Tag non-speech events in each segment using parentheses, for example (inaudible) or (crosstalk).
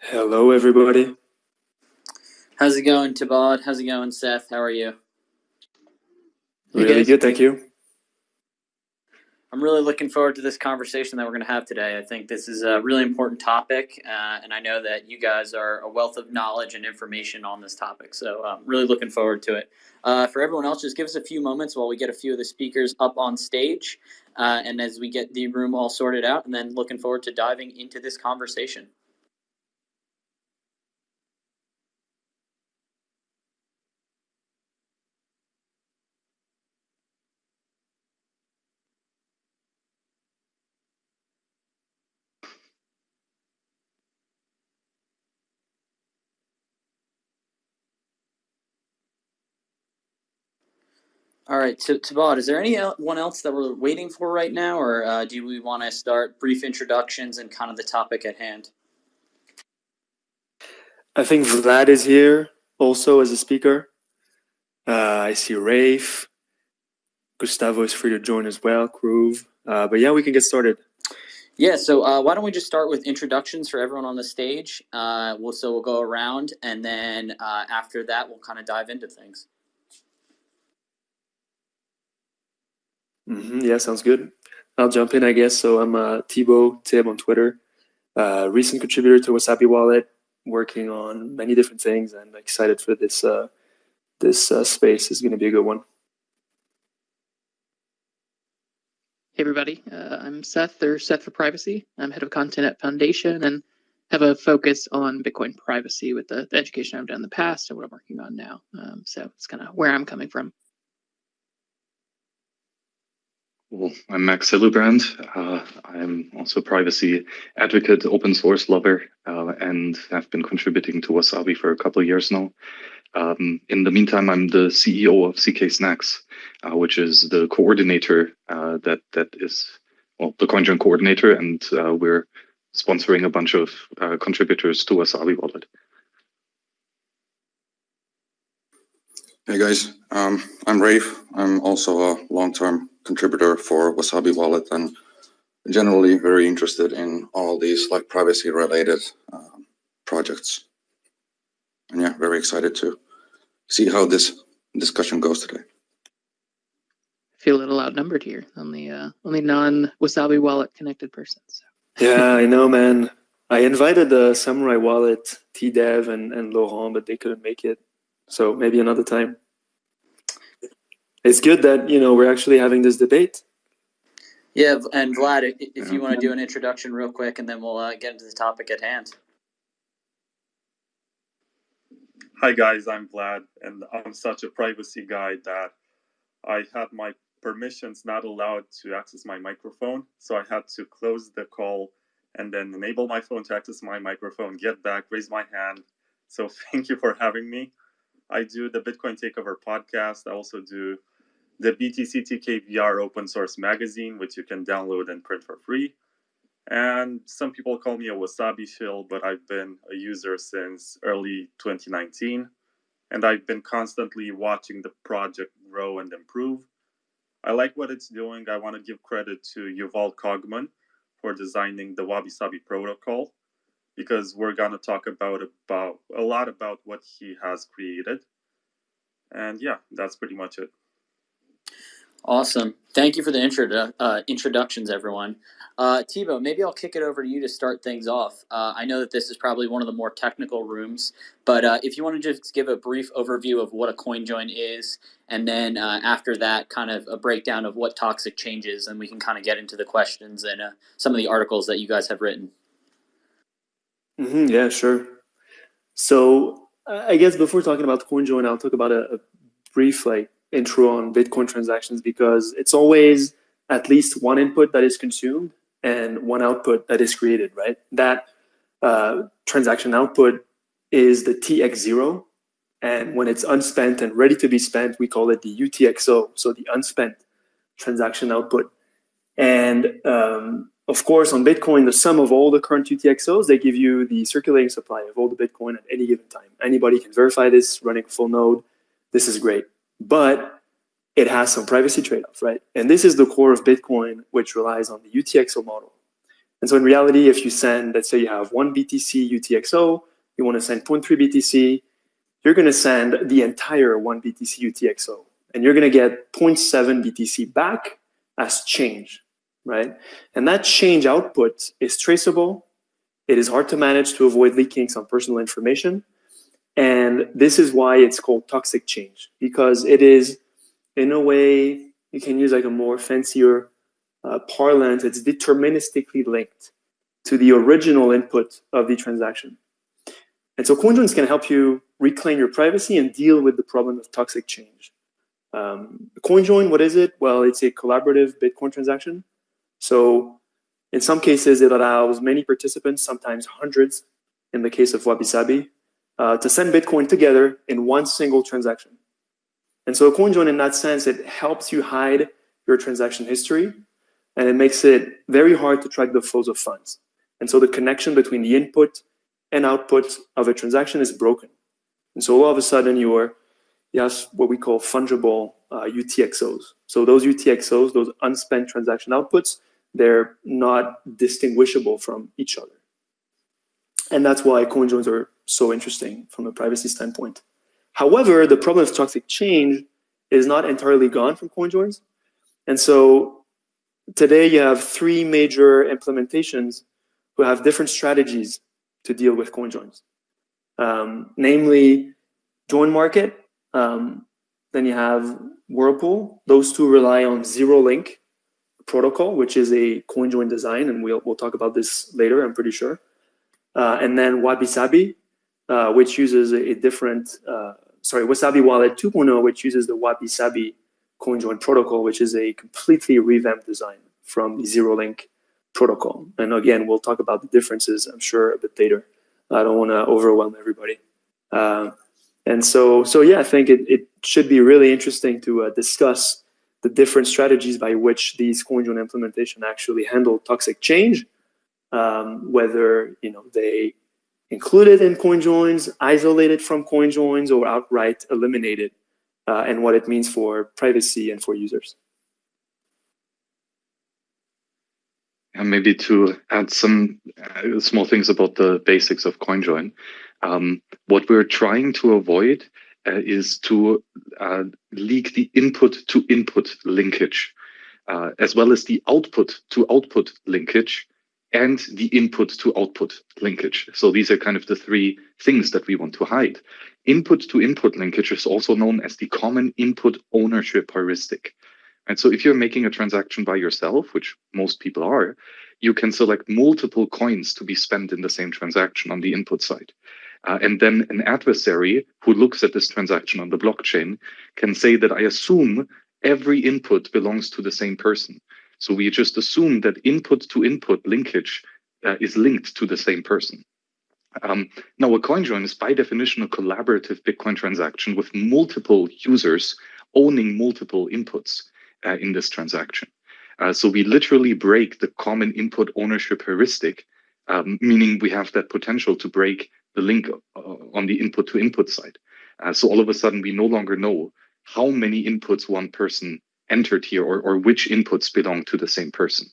Hello, everybody. How's it going, Tabad? How's it going, Seth? How are you? Really guys. good, thank you. I'm really looking forward to this conversation that we're going to have today. I think this is a really important topic, uh, and I know that you guys are a wealth of knowledge and information on this topic. So, I'm really looking forward to it. Uh, for everyone else, just give us a few moments while we get a few of the speakers up on stage, uh, and as we get the room all sorted out, and then looking forward to diving into this conversation. All right, so Tabad, is there anyone else that we're waiting for right now, or uh, do we want to start brief introductions and kind of the topic at hand? I think Vlad is here also as a speaker. Uh, I see Rafe. Gustavo is free to join as well, Groove. Uh, but yeah, we can get started. Yeah, so uh, why don't we just start with introductions for everyone on the stage? Uh, we'll so we'll go around, and then uh, after that, we'll kind of dive into things. Hmm yeah, sounds good. I'll jump in, I guess. So I'm uh, Thibaut Tib on Twitter, uh, recent contributor to Wasabi Wallet, working on many different things, and excited for this. Uh, this uh, space is going to be a good one. Hey everybody, uh, I'm Seth, or Seth for Privacy. I'm head of content at Foundation and have a focus on Bitcoin privacy with the, the education I've done in the past and what I'm working on now. Um, so it's kind of where I'm coming from. Well, I'm Max Hillebrand. Uh, I'm also a privacy advocate, open source lover, uh, and have been contributing to Wasabi for a couple of years now. Um, in the meantime, I'm the CEO of zkSNACKs, uh, which is the coordinator uh, that that is well the CoinJoin coordinator, and uh, we're sponsoring a bunch of uh, contributors to Wasabi Wallet. Hey guys, um, I'm Rafe. I'm also a long-term contributor for Wasabi Wallet and generally very interested in all these like privacy-related um, projects. And yeah, very excited to see how this discussion goes today. I feel a little outnumbered here, only uh, only non Wasabi wallet connected person. So. Yeah, I know, man. I invited the Samurai Wallet, T Dev, and, and Laurent, but they couldn't make it. So maybe another time. It's good that you know we're actually having this debate. Yeah, and Vlad, if you want to do an introduction real quick, and then we'll uh, get into the topic at hand. Hi guys, I'm Vlad, and I'm such a privacy guy that I had my permissions not allowed to access my microphone, so I had to close the call and then enable my phone to access my microphone, get back, raise my hand. So (laughs) thank you for having me. I do the Bitcoin Takeover podcast. I also do the BTC TKVR open source magazine, which you can download and print for free. And some people call me a wasabi shill, but I've been a user since early 2019. And I've been constantly watching the project grow and improve. I like what it's doing. I want to give credit to Yuval Kogman for designing the Wabi Sabi protocol because we're going to talk about, about a lot about what he has created. And yeah, that's pretty much it. Awesome. Thank you for the intro, uh, introductions, everyone. Uh, Thibaut, maybe I'll kick it over to you to start things off. Uh, I know that this is probably one of the more technical rooms, but uh, if you want to just give a brief overview of what a coin join is, and then uh, after that, kind of a breakdown of what toxic changes, and we can kind of get into the questions and uh, some of the articles that you guys have written. hmm yeah, sure. So I guess before talking about coin join, I'll talk about a, a brief like intro on Bitcoin transactions because it's always at least one input that is consumed and one output that is created, right? That uh, transaction output is the TXO. And when it's unspent and ready to be spent, we call it the UTXO, so the unspent transaction output. And um, of course, on Bitcoin, the sum of all the current UTXOs, they give you the circulating supply of all the Bitcoin at any given time. Anybody can verify this running a full node. This is great. But it has some privacy trade-offs, right? And this is the core of Bitcoin, which relies on the UTXO model. And so in reality, if you send, let's say you have one BTC UTXO, you want to send 0.3 BTC, you're going to send the entire one BTC UTXO, and you're going to get 0.7 BTC back as change, right? And that change output is traceable. It is hard to manage to avoid leaking some personal information. And this is why it's called toxic change, because it is, in a way, you can use like a more fancier uh, parlance, it's deterministically linked to the original input of the transaction. And so CoinJoins can help you reclaim your privacy and deal with the problem of toxic change. Um, CoinJoin, what is it? Well, it's a collaborative Bitcoin transaction. So in some cases, it allows many participants, sometimes hundreds, in the case of Wabi uh, to send Bitcoin together in one single transaction. And so CoinJoin, in that sense, it helps you hide your transaction history, and it makes it very hard to track the flows of funds. And so the connection between the input and output of a transaction is broken. And so all of a sudden, you are you have what we call fungible uh, UTXOs. So those UTXOs, those unspent transaction outputs, they're not distinguishable from each other. And that's why CoinJoins are so interesting from a privacy standpoint. However, the problem of toxic change is not entirely gone from CoinJoins. And so today you have three major implementations who have different strategies to deal with CoinJoins. Um, namely, Join Market, um, then you have Whirlpool. Those two rely on zero link protocol, which is a CoinJoin design, and we'll, we'll talk about this later, I'm pretty sure. Uh, and then Wabi Sabi, uh, which uses a, different, uh, sorry, Wasabi Wallet 2.0, which uses the Wabi Sabi CoinJoin protocol, which is a completely revamped design from the zero link protocol. And again, we'll talk about the differences, I'm sure, a bit later. I don't want to overwhelm everybody. Uh, and so, so yeah, I think it, it should be really interesting to uh, discuss the different strategies by which these CoinJoin implementation actually handle toxic change, um, whether you know they include it in CoinJoins, isolate it from CoinJoins, or outright eliminated, uh, and what it means for privacy and for users. And maybe to add some uh, small things about the basics of CoinJoin. Um, what we're trying to avoid uh, is to uh, leak the input to input linkage, uh, as well as the output to output linkage and the input to output linkage. So these are kind of the three things that we want to hide. Input to input linkage is also known as the common input ownership heuristic. And so if you're making a transaction by yourself, which most people are, you can select multiple coins to be spent in the same transaction on the input side. Uh, and then an adversary who looks at this transaction on the blockchain can say that I assume every input belongs to the same person. So we just assume that input to input linkage uh, is linked to the same person. Um, now, a CoinJoin is by definition a collaborative Bitcoin transaction with multiple users owning multiple inputs uh, in this transaction. Uh, so we literally break the common input ownership heuristic, um, meaning we have that potential to break the link uh, on the input to input side. Uh, so all of a sudden, we no longer know how many inputs one person entered here or, or which inputs belong to the same person.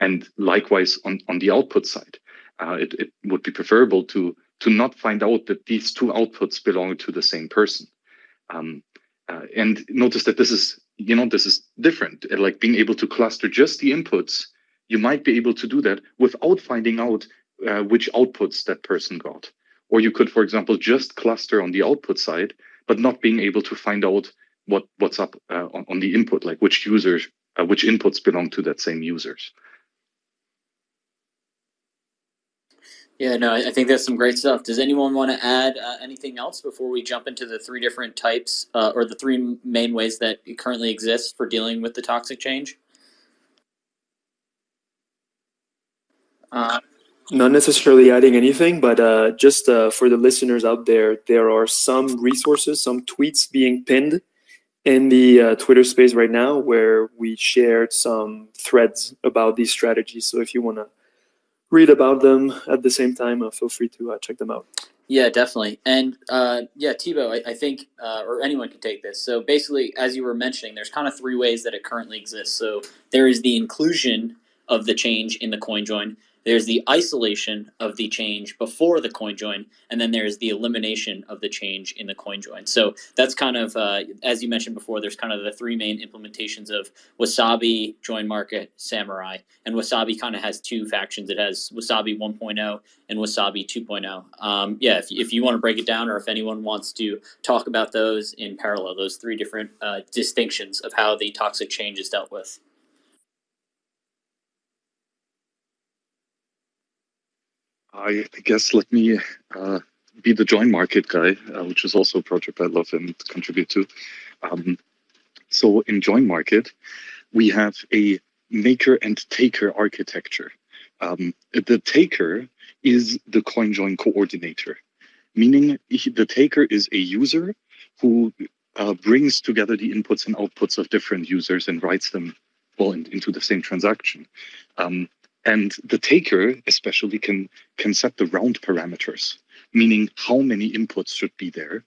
And likewise, on, on the output side, uh, it, it would be preferable to, to not find out that these two outputs belong to the same person. Um, uh, and notice that this is, you know, this is different. Like being able to cluster just the inputs, you might be able to do that without finding out uh, which outputs that person got. Or you could, for example, just cluster on the output side, but not being able to find out what what's up uh, on, on, the input, like which users, uh, which inputs belong to that same users. Yeah, no, I think that's some great stuff. Does anyone want to add uh, anything else before we jump into the three different types uh, or the three main ways that currently exist for dealing with the toxic change? Uh, not necessarily adding anything, but uh, just uh, for the listeners out there, there are some resources, some tweets being pinned in the uh, Twitter space right now where we shared some threads about these strategies. So if you want to read about them at the same time, uh, feel free to uh, check them out. Yeah, definitely. And uh, yeah, Thibaut, I, I think, or anyone can take this. So basically, as you were mentioning, there's kind of three ways that it currently exists. So there is the inclusion of the change in the coin join there's the isolation of the change before the coin join, and then there's the elimination of the change in the coin join. So that's kind of, uh, as you mentioned before, there's kind of the three main implementations of Wasabi, Join Market, Samurai. And Wasabi kind of has two factions. It has Wasabi 1.0 and Wasabi 2.0. Um, yeah, if, if you want to break it down or if anyone wants to talk about those in parallel, those three different uh, distinctions of how the toxic change is dealt with. I guess let me uh, be the join market guy, uh, which is also a project I love and contribute to. Um, so in join market, we have a maker and taker architecture. Um, the taker is the coin join coordinator, meaning he, the taker is a user who uh, brings together the inputs and outputs of different users and writes them well in, into the same transaction. Um, and the taker especially can, can set the round parameters, meaning how many inputs should be there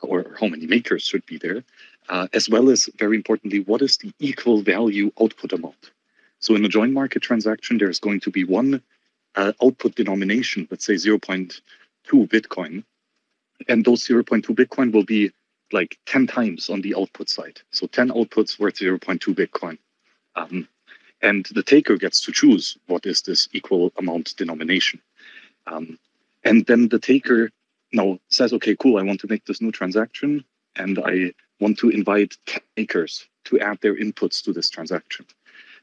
or how many makers should be there, uh, as well as very importantly, what is the equal value output amount? So in a join market transaction, there's going to be one uh, output denomination, let's say 0.2 Bitcoin, and those 0.2 Bitcoin will be like 10 times on the output side. So 10 outputs worth 0.2 Bitcoin. Um, and the taker gets to choose what is this equal amount denomination. Um, and then the taker now says, okay, cool, I want to make this new transaction and I want to invite takers to add their inputs to this transaction.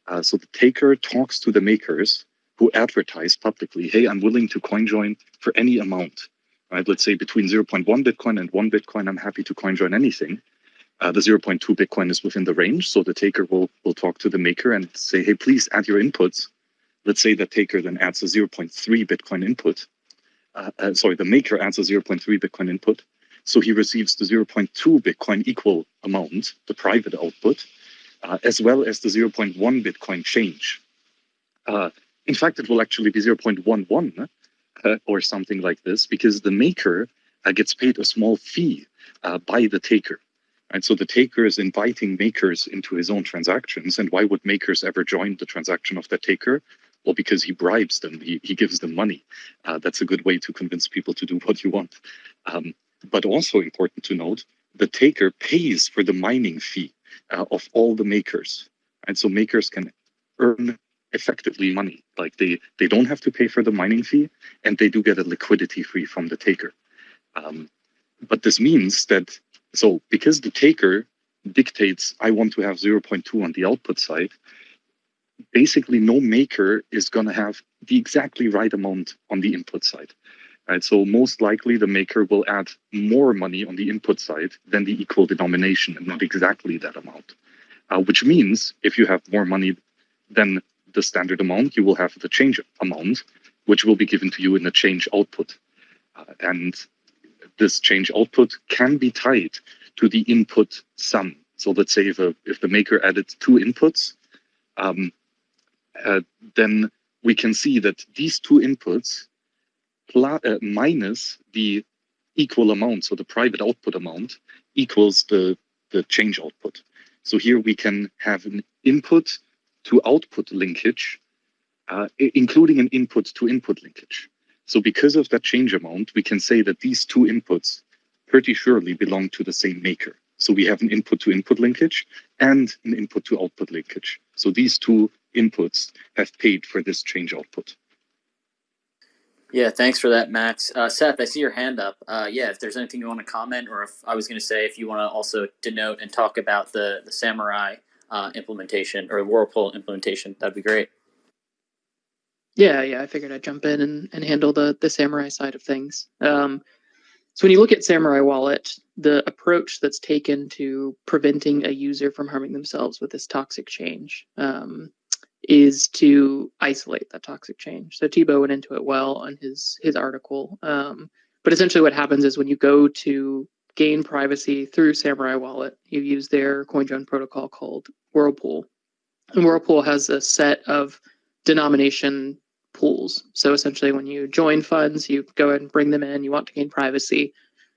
Uh, so the taker talks to the makers who advertise publicly, hey, I'm willing to coin join for any amount. Right? Let's say between 0.1 Bitcoin and 1 Bitcoin, I'm happy to coin join anything uh, the 0.2 Bitcoin is within the range. So the taker will, will talk to the maker and say, hey, please add your inputs. Let's say the taker then adds a 0.3 Bitcoin input. Uh, uh, sorry, the maker adds a 0.3 Bitcoin input. So he receives the 0.2 Bitcoin equal amount, the private output, uh, as well as the 0.1 Bitcoin change. Uh, in fact, it will actually be 0.11 uh, or something like this because the maker gets paid a small fee by the taker. And so the taker is inviting makers into his own transactions. And why would makers ever join the transaction of the taker? Well, because he bribes them, he, he gives them money. Uh, that's a good way to convince people to do (laughs) what you want. Um, but also important to note, the taker pays for the mining fee uh, of all the makers. And so makers can earn effectively money. Like they, they don't have to pay for the mining fee and they do get a liquidity fee from the taker. Um, but this means that so because the taker dictates, I want to have 0.2 on the output side, basically no maker is going to have the exactly right amount on the input side. Right, so most likely the maker will add more money on the input side than the equal denomination and not exactly that amount. Uh, which means if you have more money than the standard amount, you will have the change amount, which will be given to you in the change output. Uh, and this change output can be tied to the input sum. So let's say if, a, if the maker added two inputs, um, uh, then we can see that these two inputs uh, minus the equal amount, so the private output amount, equals the, the change output. So here we can have an input to output linkage, uh, including an input to input linkage. So because of that change amount, we can say that these two inputs pretty surely belong to the same maker. So we have an input to input linkage and an input to output linkage. So these two inputs have paid for this change output. Yeah, thanks for that, Max. Uh, Seth, I see your hand up. Uh, yeah, if there's anything you want to comment, or if I was going to say, if you want to also denote and talk about the the Samurai uh, implementation or Whirlpool implementation, that'd be great. Yeah, yeah, I figured I'd jump in and, and handle the the samurai side of things. Um, so when you look at Samurai Wallet, the approach that's taken to preventing a user from harming themselves with this toxic change um, is to isolate that toxic change. So Thibaut went into it well on his his article. Um, but essentially, what happens is when you go to gain privacy through Samurai Wallet, you use their CoinJoin protocol called Whirlpool, and Whirlpool has a set of denomination pools. So essentially, when you join funds, you go and bring them in, you want to gain privacy.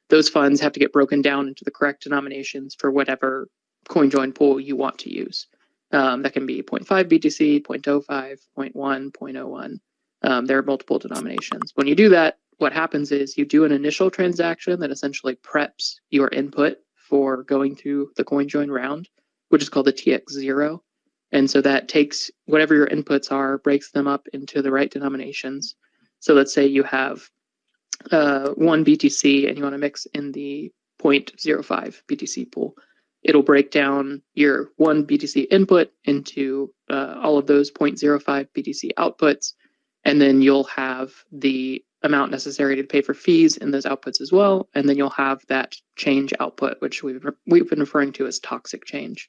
Those funds have to get broken down into the correct denominations for whatever coin join pool you want to use. Um, that can be 0.5 BTC, 0.05, 0.1, 0.01. Um, there are multiple denominations. When you do that, what happens is you do an initial transaction that essentially preps your input for going through the coin join round, which is called the TX0. And so that takes whatever your inputs are, breaks them up into the right denominations. So let's say you have uh, one BTC and you want to mix in the 0.05 BTC pool. It'll break down your one BTC input into uh, all of those 0.05 BTC outputs, and then you'll have the amount necessary to pay for fees in those outputs as well, and then you'll have that change output, which we've we've been referring to as toxic change.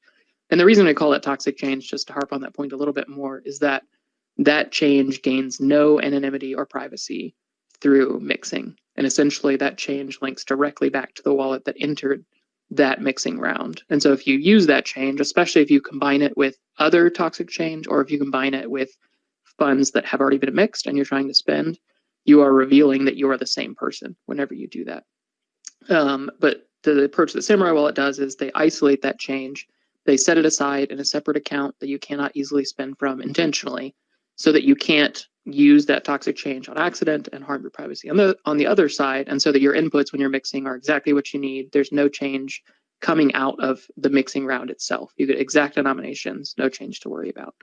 And the reason I call it toxic change, just to harp on that point a little bit more, is that that change gains no anonymity or privacy through mixing. And essentially, that change links directly back to the wallet that entered that mixing round. And so, if you use that change, especially if you combine it with other toxic change or if you combine it with funds that have already been mixed and you're trying to spend, you are revealing that you are the same person whenever you do that. Um, but the approach that Samurai Wallet does is they isolate that change, they set it aside in a separate account that you cannot easily spend from intentionally, so that you can't use that toxic change on accident and harm your privacy on the on the other side and so that your inputs when you're mixing are exactly what you need. There's no change coming out of the mixing round itself. You get exact denominations no change to worry about.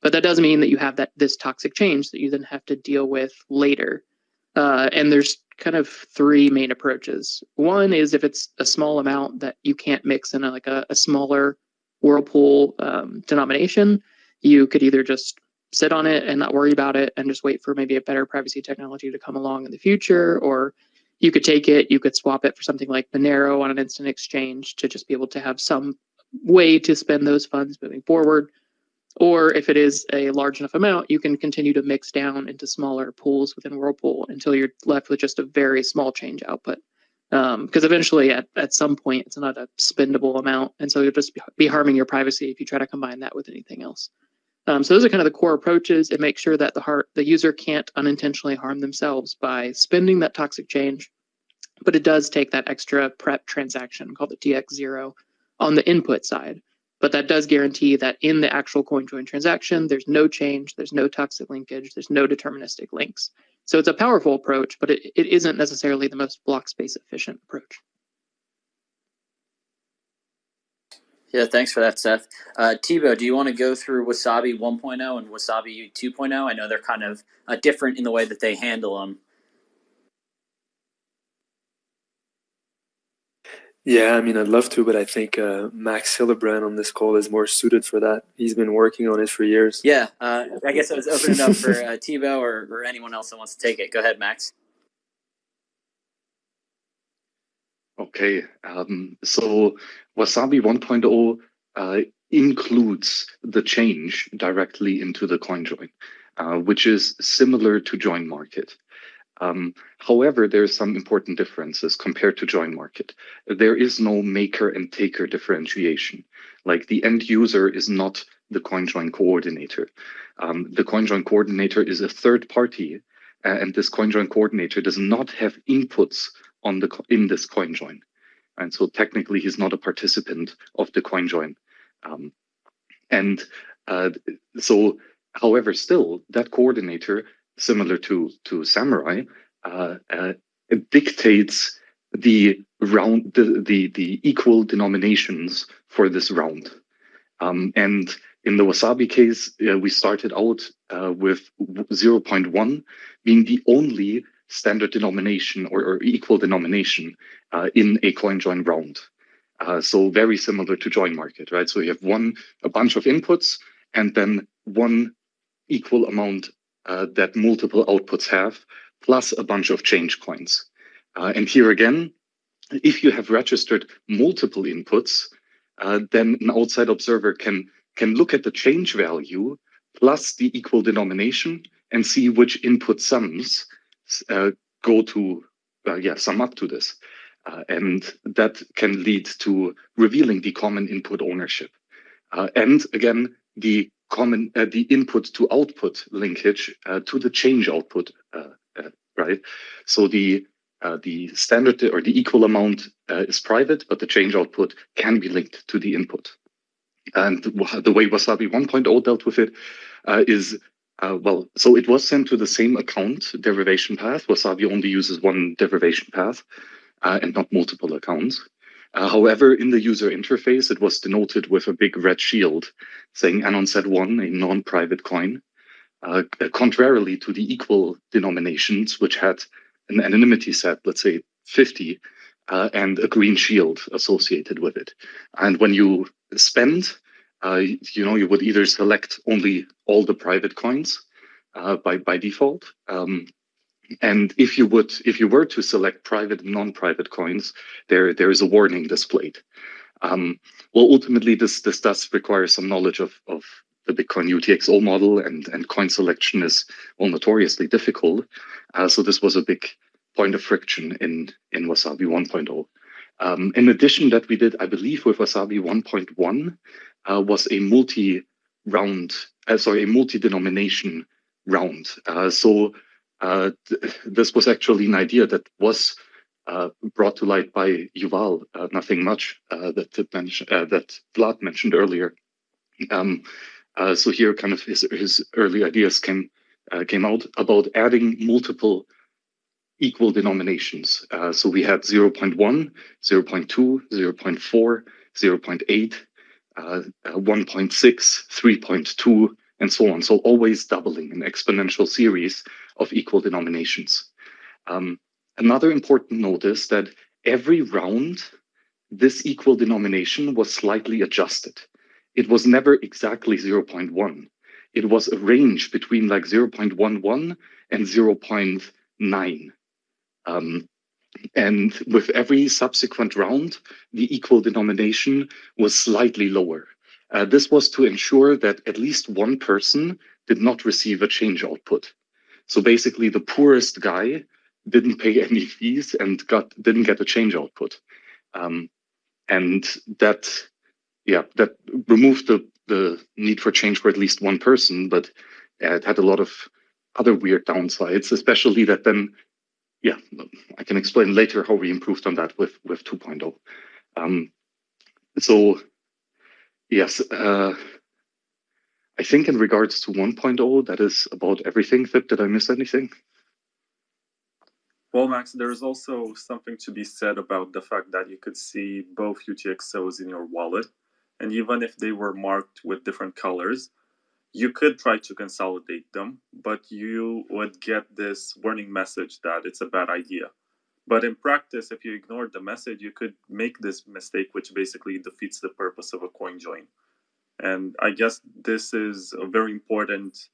But that doesn't mean that you have that this toxic change that you then have to deal with later. Uh, and there's kind of three main approaches. One is if it's a small amount that you can't mix in a, like a, a smaller whirlpool um, denomination you could either just sit on it and not worry about it and just wait for maybe a better privacy technology to come along in the future or you could take it you could swap it for something like monero on an instant exchange to just be able to have some way to spend those funds moving forward. Or if it is a large enough amount you can continue to mix down into smaller pools within whirlpool until you're left with just a very small change output because um, eventually at, at some point it's not a spendable amount and so you'll just be harming your privacy if you try to combine that with anything else um, so those are kind of the core approaches. It makes sure that the heart, the user can't unintentionally harm themselves by spending that toxic change, but it does take that extra prep transaction called the TX0 on the input side. But that does guarantee that in the actual coin join transaction, there's no change, there's no toxic linkage, there's no deterministic links. So it's a powerful approach, but it, it isn't necessarily the most block space efficient approach. Yeah, thanks for that, Seth. Uh, Thibaut, do you want to go through Wasabi 1.0 and Wasabi 2.0? I know they're kind of uh, different in the way that they handle them. Yeah, I mean, I'd love to, but I think uh, Max Hillebrand on this call is more suited for that. He's been working on it for years. Yeah, uh, I guess I was opening up for (laughs) uh, Thibaut or, or anyone else that wants to take it. Go ahead, Max. Okay, um, so Wasabi 1.0 uh, includes the change directly into the CoinJoin, uh, which is similar to Join Market. Um, however, there are some important differences compared to Join Market. There is no maker and taker differentiation. Like the end user is not the CoinJoin coordinator. Um, the CoinJoin coordinator is a third party, uh, and this CoinJoin coordinator does not have inputs on the in this coin join. And so technically he's not a participant of the coin join. Um, and uh, so, however, still that coordinator, similar to to Samurai, uh, uh, dictates the round the, the the equal denominations for this round. Um, and in the Wasabi case, uh, we started out uh, with 0.1 being the only standard denomination or, or equal denomination uh, in a coin join round. Uh, so very similar to join market, right? So you have one, a bunch of inputs and then one equal amount uh, that multiple outputs have, plus a bunch of change coins. Uh, and here again, if you have registered multiple inputs, uh, then an outside observer can, can look at the change value plus the equal denomination and see which input sums uh, go to, uh, yeah, sum up to this. Uh, and that can lead to revealing the common input ownership. and again, the common, the input to output linkage to the change output, right? So the uh, the standard or the equal amount uh, is private, but the change output can be linked to the input. And the way Wasabi 1.0 dealt with it uh, is Uh, well, so it was sent to the same account derivation path. Wasabi only uses one derivation path uh, and not multiple accounts. Uh, however, in the user interface, it was denoted with a big red shield saying Anon set one, a non-private coin, uh, contrarily to the equal denominations, which had an anonymity set, let's say 50, uh, and a green shield associated with it. And when you spend, uh, you know, you would either select only all the private coins uh, by by default, um, and if you would, if you were to select private and non-private coins, there there is a warning displayed. Um, well, ultimately, this this does require some knowledge of of the Bitcoin UTXO model, and and coin selection is well notoriously difficult. Uh, so this was a big point of friction in in Wasabi 1.0. Um, in addition, that we did, I believe, with Wasabi 1.1 uh, was a multi-round, uh, sorry, a multi-denomination round. Uh, so th this was actually an idea that was uh, brought to light by Yuval, uh, nothing much that that Vlad mentioned earlier. Um, so here, kind of his his early ideas came came out about adding multiple equal denominations. Uh, so we had 0 0.1, 0 0.2, 0 0.4, 0 0.8, uh, 1.6, 3.2, and so on. So always doubling an exponential series of equal denominations. Um, another important note is that every round, this equal denomination was slightly adjusted. It was never exactly 0.1. It was a range between like 0.11 and 0.9. Um, and with every subsequent round, the equal denomination was slightly lower. Uh, this was to ensure that at least one person did not receive a change output. So basically, the poorest guy didn't pay (laughs) any fees and got didn't get a change output, um, and that, yeah, that removed the the need for change for at least one person, but uh, it had a lot of other weird downsides, especially that then yeah, I can explain later how we improved on that with with 2.0. Um, so yes, uh, I think in regards to 1.0, that is about everything. Vip, did I miss anything? Well, Max, there is also something to be said about the fact that you could see both UTXOs in your wallet, and even if they were marked with different colors, you could try to consolidate them, but you would get this warning message that it's a bad idea. But in practice, if you ignore the message, you could make this mistake, which basically defeats the purpose of a coin join. And I guess this is a very important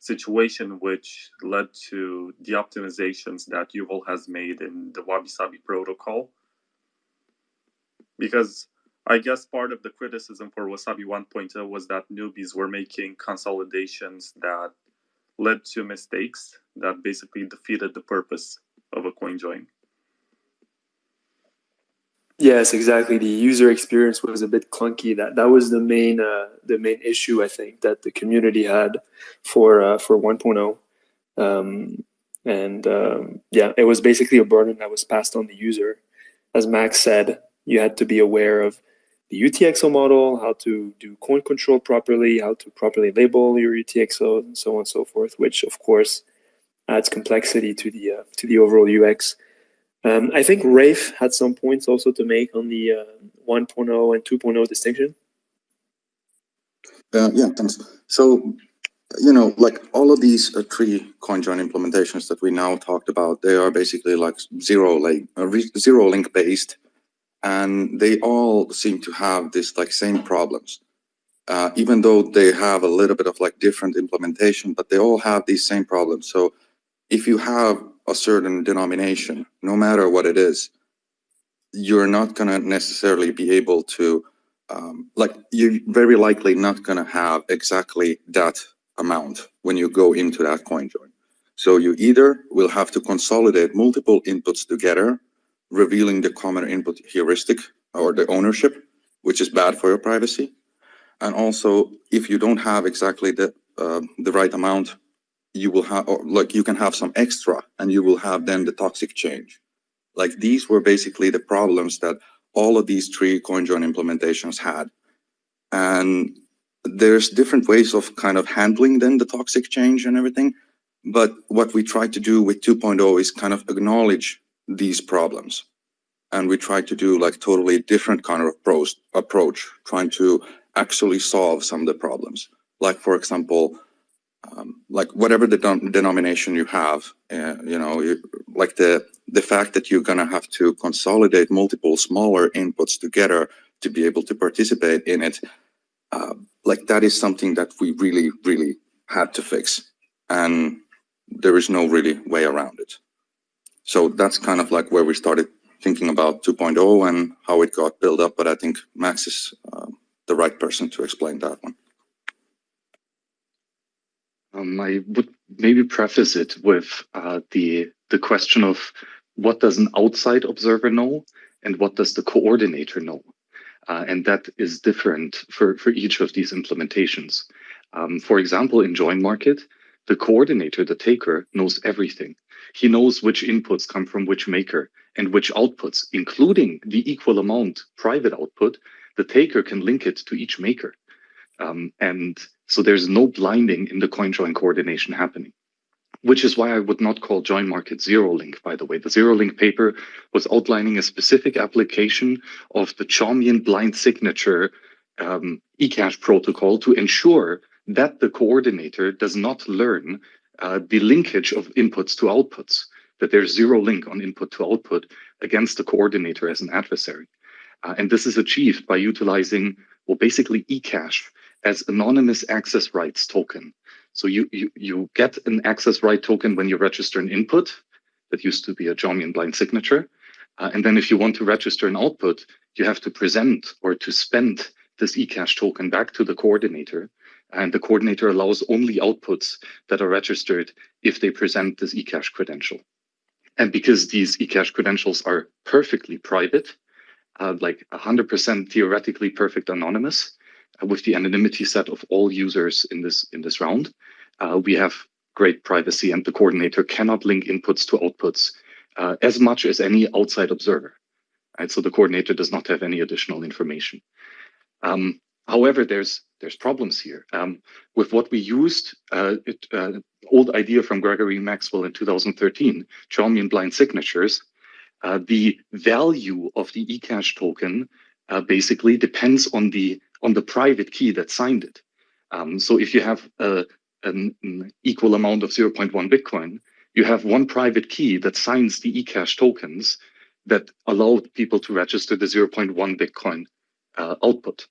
situation which led to the optimizations that Yuval has made in the Wabi Sabi protocol. Because I guess part of the criticism for Wasabi 1.0 was that newbies were making consolidations that led to mistakes that basically defeated the purpose of a coin join. Yes, exactly. The user experience was a bit clunky. That that was the main uh, the main issue I think that the community had for uh, for 1.0. Um, and um, yeah, it was basically a burden that was passed on the user. As Max said, you had to be aware of the UTXO model, how to do coin control properly, how to properly label your UTXO, and so on and so forth, which of course adds complexity to the uh, to the overall UX. Um, I think Rafe had some points also to make on the uh, 1.0 and 2.0 distinction. Uh, yeah, thanks. So, you know, like all of these uh, three CoinJoin implementations that we now talked about, they are basically like zero like uh, zero link based and they all seem to have this like same problems. Uh, even though they have a little bit of like different implementation, but they all have these same problems. So if you have a certain denomination, no matter what it is, you're not going to necessarily be able to, um, like you're very likely not going to have exactly that amount when you go into that coin join. So you either will have to consolidate multiple inputs together revealing the common input heuristic or the ownership, which is bad for your privacy. And also, if you don't have exactly the uh, the right amount, you will have, like you can have some extra, and you will have then the toxic change. Like these were basically the problems that all of these three CoinJoin implementations had. And there's different ways of kind of handling then the toxic change and everything. But what we try to do with 2.0 is kind of acknowledge these problems. And we try to do like totally different kind of approach trying to actually solve some of the problems. Like, for example, um, like whatever the denomination you have, uh, you know, you, like the the fact that you're gonna have to consolidate multiple smaller inputs together to be able to participate in it, uh, like that is something that we really, really had to fix, and there is no really way around it. So that's kind of like where we started thinking about 2.0 and how it got built up. But I think Max is uh, the right person to explain that one. Um, I would maybe preface it with uh, the the question of what does an outside observer know and what does the coordinator know, uh, and that is different for for each of these implementations. Um, for example, in join market, the coordinator, the taker, knows everything. He knows which inputs come from which maker and which outputs, including the equal amount private output. The taker can link it to each maker, um, and so there's no blinding in the coin join coordination happening, which is why I would not call join market zero link, by the way. The zero link paper was outlining a specific application of the Chaumian blind signature um, eCash protocol to ensure that the coordinator does not learn uh, the linkage of inputs to outputs, that there's zero link on input to output against the coordinator as an adversary. Uh, and this is achieved by utilizing, well, basically eCash as anonymous access rights token. So you, you, you get an access right token when you register an input that used to be a Chaumian blind signature. Uh, and then if you want to register an output, you have to present or to spend this eCash token back to the coordinator. And the coordinator allows only outputs that are registered if they present this eCash credential. And because these eCash credentials are perfectly private, uh, like 100% theoretically perfect anonymous, with the anonymity set of all users in this in this round, uh, we have great privacy, and the coordinator cannot link inputs to outputs uh, as much as any outside observer. Right, so the coordinator does not have any additional information. Um, however, there's there's problems here um, with what we used. Uh, it, uh, old idea from Gregory Maxwell in 2013, Chaumian blind signatures. Uh, the value of the eCash token uh, basically depends on the on the private key that signed it. Um, so if you have a, an, an, equal amount of 0.1 Bitcoin, you have one private key that signs the eCash tokens that allow people to register the 0.1 Bitcoin uh, output.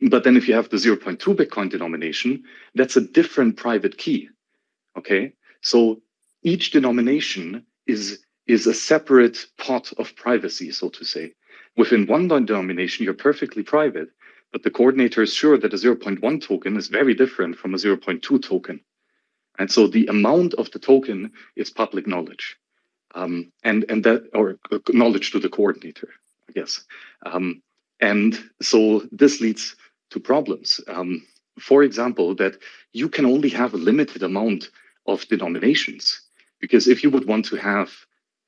But then if you have the 0.2 Bitcoin denomination, that's a different private key. Okay. So each denomination is, is a separate pot of privacy, so to say. Within one denomination, you're perfectly private but the coordinator is sure that a 0.1 token is very different from a 0.2 token. And so the amount of the token is public knowledge. Um, and, and that, or knowledge to the coordinator, I guess. Um, and so this leads to problems. Um, for example, that you can only have a limited amount of denominations. Because if you would want to have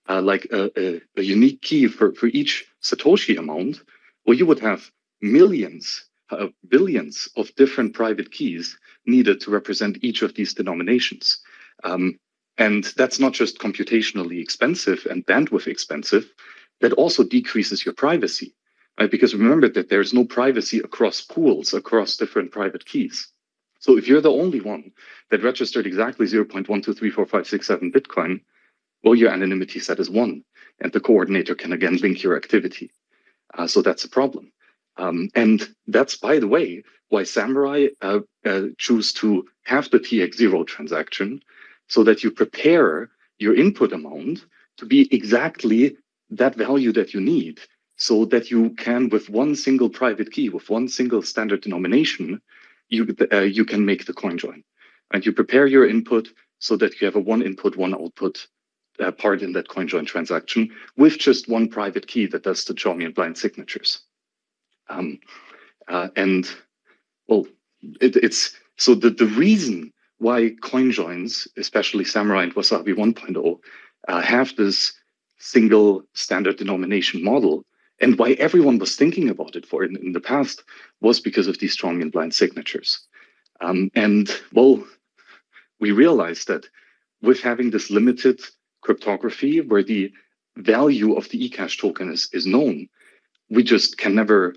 uh, like a, a, a unique key for, for each Satoshi amount, well, you would have millions, uh, billions of different private keys needed to represent each of these denominations. Um, and that's not just computationally expensive and bandwidth expensive, that also decreases your privacy, right? Because remember that there's no privacy across pools, across different private keys. So if you're the only one that registered exactly 0.1234567 Bitcoin, well, your anonymity set is one, and the coordinator can again link your activity. Uh, so that's a problem. Um, and that's, by the way, why Samurai uh, uh, choose to have the TX0 transaction so that you prepare your input amount to be exactly that value that you need so that you can, with one single private key, with one single standard denomination, you, uh, you can make the coin join. And you prepare your input so that you have a one input, one output uh, part in that coin join transaction with just one private key that does the Chaumian blind signatures. Um, uh, and well, it, it's so the, the reason why coin joins, especially Samurai and Wasabi 1.0, uh, have this single standard denomination model and why everyone was thinking about it for in, in the past was because of these Chaumian blind signatures. Um, and well, we realized that with having this limited cryptography where the value of the eCash token is, is known, we just can never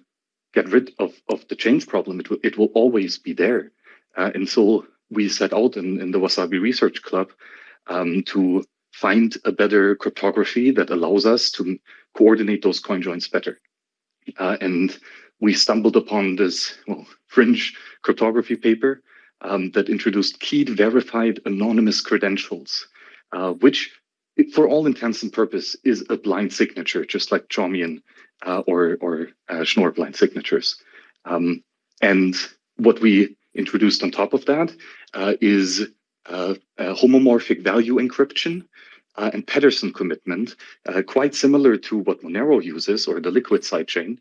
get rid of, of the change problem. It will, it will always be there. Uh, and so we set out in, in the Wasabi Research Club um, to find a better cryptography that allows us to coordinate those coin joins better. Uh, and we stumbled upon this well, (laughs) fringe cryptography paper um, that introduced keyed verified anonymous credentials, uh, which for all intents and purpose is a blind signature, just like Chaumian uh, or, or uh, Schnorr blind signatures. Um, and what we introduced on top of that uh, is uh, homomorphic value encryption uh, and Pedersen commitment, uh, quite similar to what Monero uses or the liquid sidechain,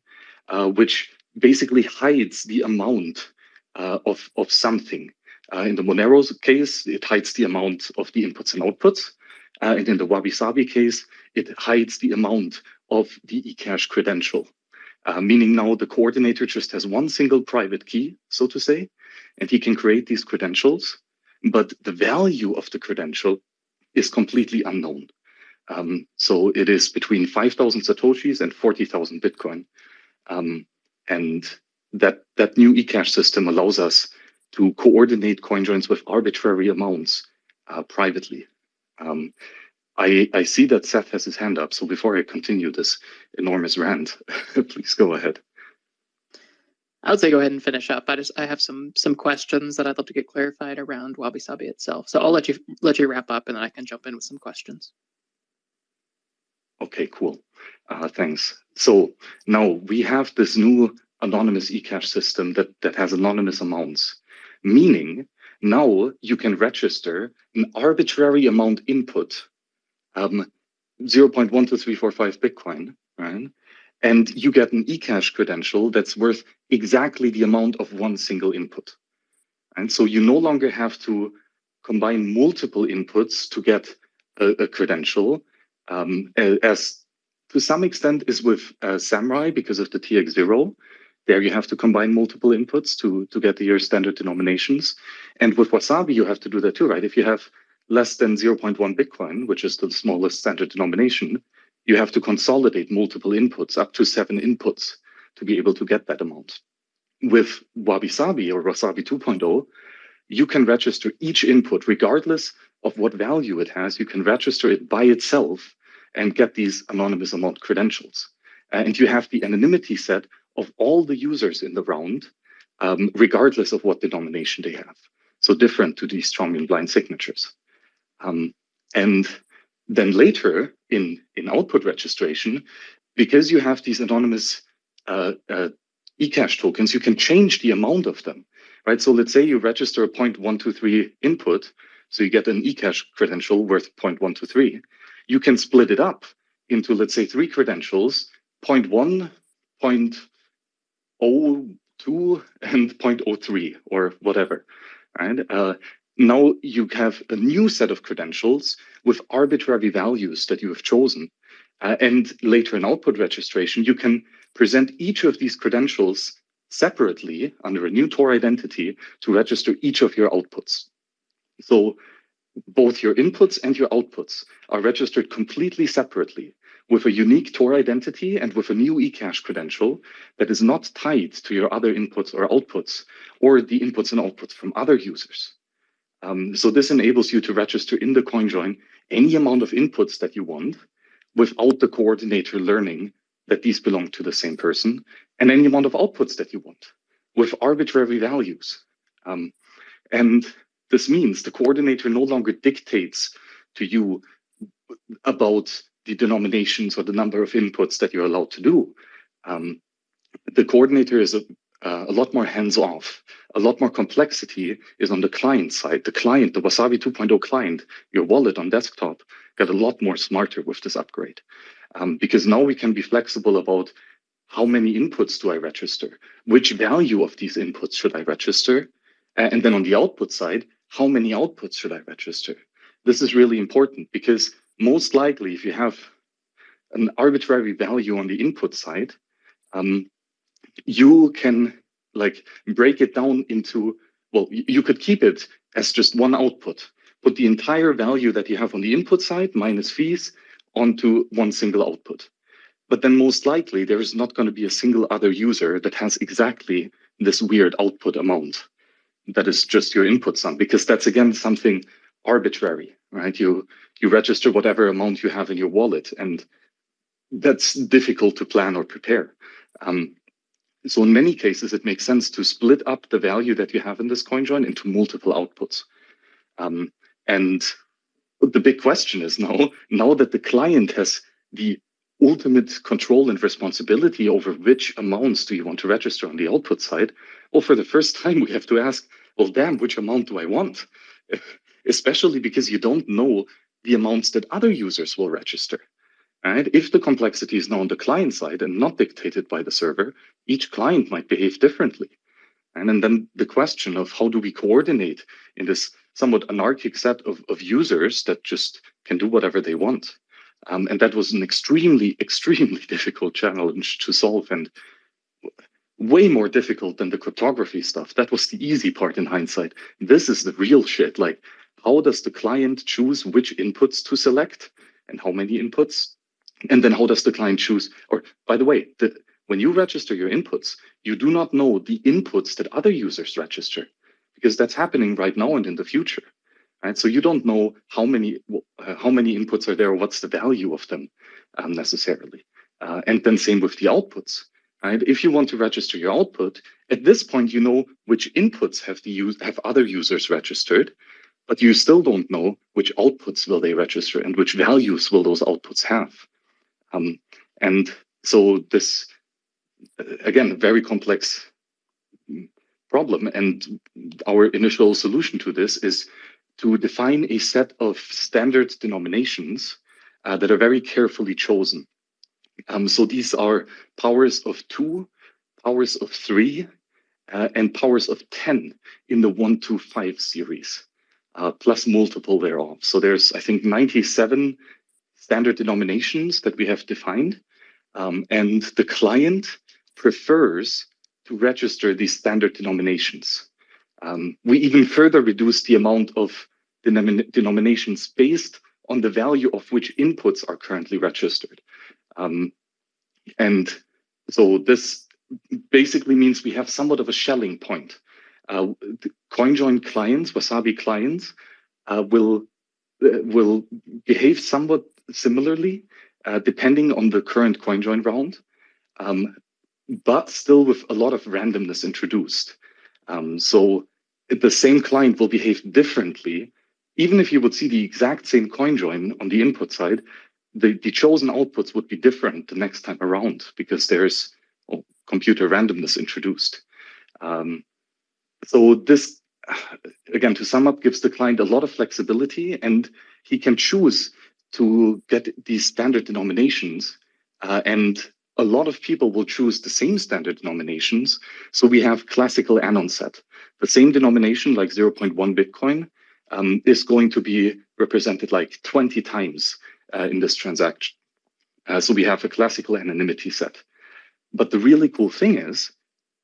uh, which basically hides the amount of, of something. in the Monero case, it hides the amount of the inputs and outputs. and in the Wabi Sabi case, it hides the amount of the eCash credential. Uh, meaning now the coordinator just has one single private key, so to say, and he can create these credentials, but the value of the credential is completely unknown. Um, so it is between 5,000 Satoshis and 40,000 Bitcoin. Um, and that, that new eCash system allows us to coordinate coin joins with arbitrary amounts uh, privately. Um, I, I see that Seth has his hand up. So before I continue this enormous rant, (laughs) please go ahead. I would say go ahead and finish up. I just I have some some questions that I'd love to get clarified around Wabi Sabi itself. So I'll let you let you wrap up and then I can jump in with some questions. Okay, cool. Uh, thanks. So now we have this new anonymous eCash system that, that has anonymous amounts, meaning now you can register an arbitrary amount input, um, 0.12345 Bitcoin, right? and you get an eCash credential that's worth exactly the amount of one single input. And so you no longer have to combine multiple inputs to get a, a credential, um, as to some extent is with uh, Samurai because of the TX0. There you have to combine multiple inputs to, to get your standard denominations. And with Wasabi, you have to do that too, right? If you have less than 0.1 Bitcoin, which is the smallest standard denomination, you have to consolidate multiple inputs, up to seven inputs, to be able to get that amount. With Wabi Sabi or Wasabi 2.0, you can register each input regardless of what value it has. You can register it by itself and get these anonymous amount credentials. And you have the anonymity set of all the users in the round, um, regardless of what denomination they have. So different to these Chaumian blind signatures. Um, and then later in, in output registration, because you have these anonymous uh, uh, eCash tokens, you can change the amount of them, right? So let's say you register a 0.123 input, so you get an eCash credential worth 0.123. You can split it up into, let's say, three credentials, 0.1, 0.02, and 0.03, or whatever, right? Uh, now you have a new set of credentials with arbitrary values that you have chosen. Uh, and later in output registration, you can present each of these credentials separately under a new Tor identity to register each of your outputs. So both your inputs and your outputs are registered completely separately with a unique Tor identity and with a new eCash credential that is not tied to your other inputs or outputs or the inputs and outputs from other users. Um, so this enables you to register in the CoinJoin any amount of inputs that you want without the coordinator learning that these belong to the same person and any amount of outputs that you want with arbitrary values. Um, and this means the coordinator no longer dictates to you about the denominations or the number of inputs that you're allowed to do. Um, the coordinator is a, uh, a lot more hands-off. A lot more complexity is on the client side. The client, the Wasabi 2.0 client, your wallet on desktop, got a lot more smarter with this upgrade. Um, because now we can be flexible about how many inputs do I register? Which value of these inputs should I register? And then on the output side, how many outputs should I register? This is really important because most likely if you have an arbitrary value on the input side, um, you can like break it down into, well, you could keep it as just one output, put the entire value that you have on the input side minus fees onto one single output. But then most likely there is not going to be a single other user that has exactly this weird output amount that is just your input sum, because that's again something arbitrary, right? You you register whatever amount you have in your wallet, and that's difficult to plan or prepare. Um, so in many cases, it makes sense to split up the value that you have in this coin join into multiple outputs. Um, and the big question is now, now that the client has the ultimate control and responsibility over which amounts do you want to register on the output side, well, for the first time, we have to ask, well, damn, which amount do I want? (laughs) Especially because you don't know the amounts that other users will register. Right? If the complexity is now on the client side and not dictated by the server, each client might behave differently. And, and then the question of how do we coordinate in this somewhat anarchic set of, of users that just can do whatever they want. Um, and that was an extremely, (laughs) extremely difficult challenge to solve and way more difficult than the cryptography stuff. That was the easy part in hindsight. This is the real shit. Like, how does the client choose which inputs to select and how many inputs? And then how does the client choose? Or by the way, the, when you register your inputs, you do not know the inputs that other users register because that's happening right now and in the future. Right? So you don't know how many uh, how many inputs are there, or what's the value of them um, necessarily. Uh, and then same with the outputs. Right? If you want to register your output, at this point you know which inputs have the use have other users registered, but you still don't know which outputs will they register and which values will those outputs have. Um, and so this again very complex problem. And our initial solution to this is to define a set of standard denominations uh, that are very carefully chosen. Um, so these are powers of two, powers of three, uh, and powers of 10 in the one to five series, uh, plus multiple thereof. So there's, I think, 97 standard denominations that we have defined. Um, and the client prefers to register these standard denominations. Um, we even further reduce the amount of denom denominations based on the value of which inputs are currently registered. Um, and so this basically means we have somewhat of a Schelling point. Uh, CoinJoin clients, Wasabi clients, uh, will uh, will behave somewhat similarly uh, depending on the current CoinJoin round, um, but still with a lot of randomness introduced. Um, so the same client will behave differently even if you would see the exact same coin join on the input side, the, the chosen outputs would be different the next time around because there's well, computer randomness introduced. Um, so this, again, to sum up, gives the client a lot of flexibility and he can choose to get these standard denominations uh, and a lot of people will choose the same standard denominations. So we have classical anon set, the same denomination like 0.1 Bitcoin, um, is going to be represented like 20 times uh, in this transaction. Uh, so we have a classical anonymity set. But the really cool thing is,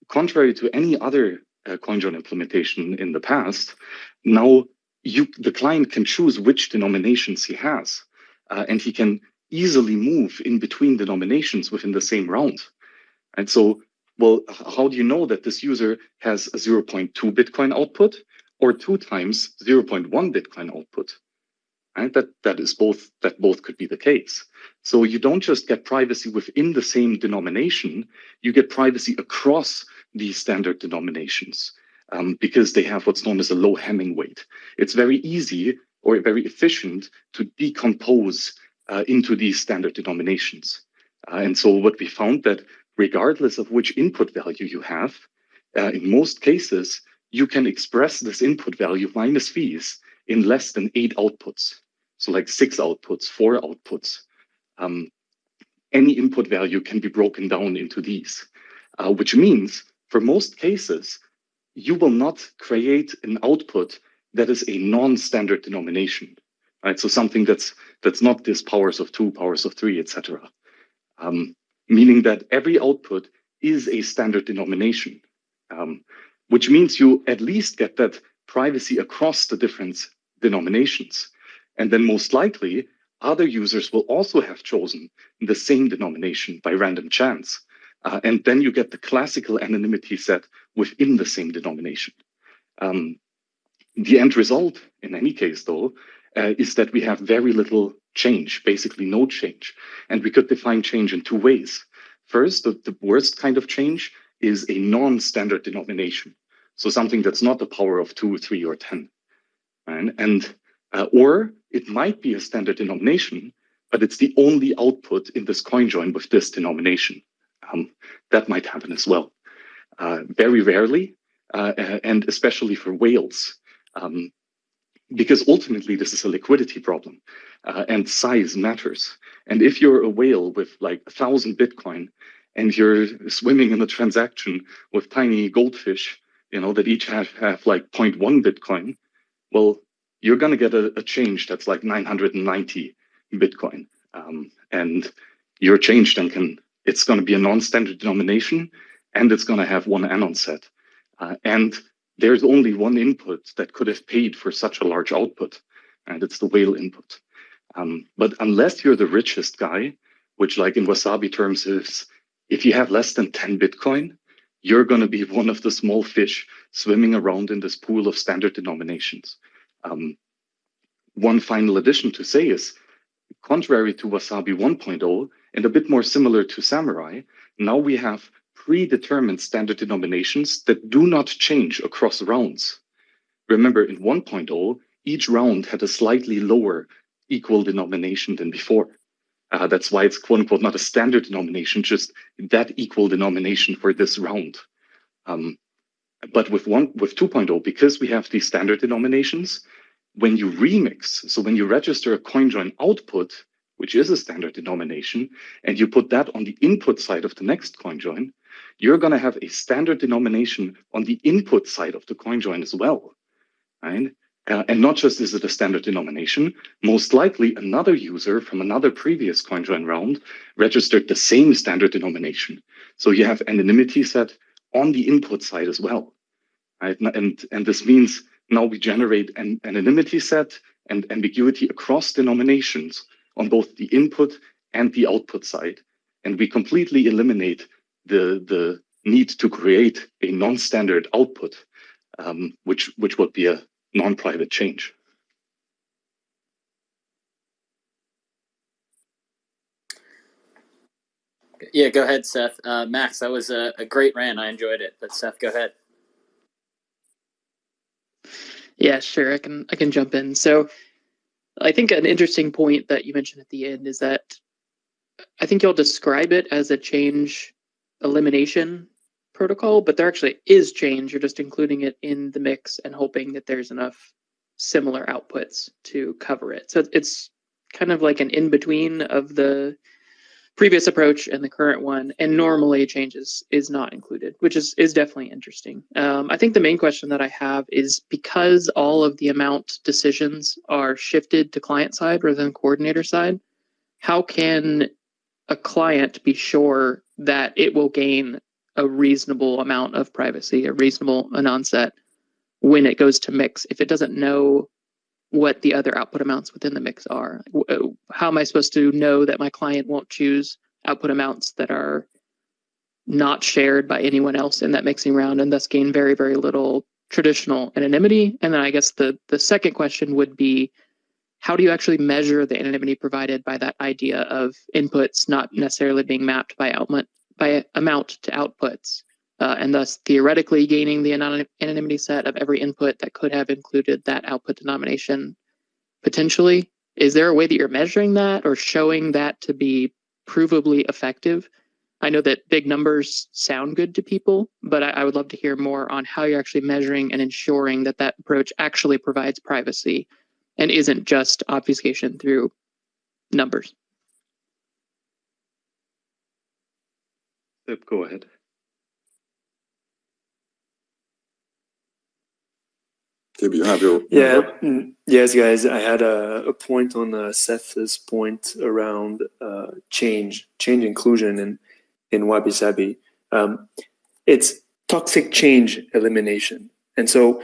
contrary to any other uh, CoinJoin implementation in the past, now you, the client can choose which denominations he has, uh, and he can easily move in between denominations within the same round. And so, well, how do you know that this user has a 0.2 Bitcoin output or two times 0.1 Bitcoin output. Right? That that is both that both could be the case. So you don't just get privacy within the same denomination, you get privacy across these standard denominations um, because they have what's known as a low Hamming weight. It's very easy or very efficient to decompose uh, into these standard denominations. Uh, and so what we found that regardless of which input value you have, uh, in most cases, you can express this input value minus fees in less than eight outputs. So like six outputs, four outputs. Um, any input value can be broken down into these, uh, which means for most cases, you will not create an output that is a non-standard denomination, right? So something that's that's not this powers of two, powers of three, etc. um, meaning that every output is a standard denomination, um, which means you at least get that privacy across the different denominations. And then most likely, other users will also have chosen the same denomination by random chance. Uh, and then you get the classical anonymity set within the same denomination. Um, the end result, in any case, though, uh, is that we have very little change, basically no change. And we could define change in two ways. First, the, the worst kind of change is a non-standard denomination. So something that's not the power of two, three, or 10. Right? And, uh, or it might be a standard denomination, but it's the only output in this coin join with this denomination. Um, that might happen as well. Uh, very rarely, uh, and especially for whales, um, because ultimately this is a liquidity problem uh, and size matters. And if you're a whale with like a thousand Bitcoin and you're swimming in a transaction with tiny goldfish, you know, that each have, have like 0.1 Bitcoin, well, you're going to get a, a, change that's like 990 Bitcoin. Um, and your change then can, it's going to be a non-standard denomination and it's going to have one anon set. Uh, and there's only one input that could have paid for such a large output, and it's the whale input. Um, but unless you're the richest guy, which like in Wasabi terms is, if you have less than 10 Bitcoin, you're going to be (laughs) one of the small fish swimming around in this pool of standard denominations. Um, one final addition to say is, contrary to Wasabi 1.0, and a bit more similar to Samurai, now we have predetermined standard denominations that do not change across rounds. Remember, in 1.0, each round had a slightly lower equal denomination than before. Uh, that's why it's quote unquote not a standard denomination, just that equal denomination for this round. Um, but with one with 2.0, because we have these standard denominations, when you remix, so when you register a CoinJoin output, which is a standard denomination, and you put that on the input side of the next coin join, you're going to have a standard denomination on the input side of the coin join as well, right? Uh, and not just is it a standard denomination, most likely another user from another previous CoinJoin round registered the same standard denomination. So you have anonymity set on the input side as well, right? And, and this means now we generate an anonymity set and ambiguity across denominations on both the input and the output side. And we completely eliminate the, the need to create a non-standard output, um, which, which would be a non-private change. Yeah, go ahead, Seth. Uh, Max, that was a, a great rant. I enjoyed it. But Seth, go ahead. Yeah, sure. I can I can jump in. So I think an interesting point that you mentioned at the end is that I think you'll describe it as a change elimination protocol, but there actually is change. You're just including it in the mix and hoping that there's enough similar outputs to cover it. So it's kind of like an in between of the previous approach and the current one. And normally changes is not included, which is is definitely interesting. Um, I think the main question that I have is because all of the amount decisions are shifted to client side rather than coordinator side. How can a client be sure that it will gain a reasonable amount of privacy, a reasonable anon set when it goes to mix if it doesn't know what the other output amounts within the mix are. Uh, how am I supposed to know that my client won't choose output amounts that are not shared by anyone else in that mixing round and thus gain very, very little traditional anonymity? And then I guess the, the second question would be how do you actually measure the anonymity provided by that idea of inputs not necessarily being mapped by output by amount to outputs, uh, and thus theoretically gaining the anonymity set of every input that could have included that output denomination potentially? Is there a way that you're measuring that or showing that to be provably effective? I know that big numbers sound good to people, but I, I, would love to hear more on how you're actually measuring and ensuring that that approach actually provides privacy and isn't just obfuscation through numbers. Go ahead. Tib, you have your. Yeah. mm, Yes, guys. I had a, a point on uh, Seth's point around uh, change, change inclusion in in Wabi Sabi. Um, it's toxic change elimination, and so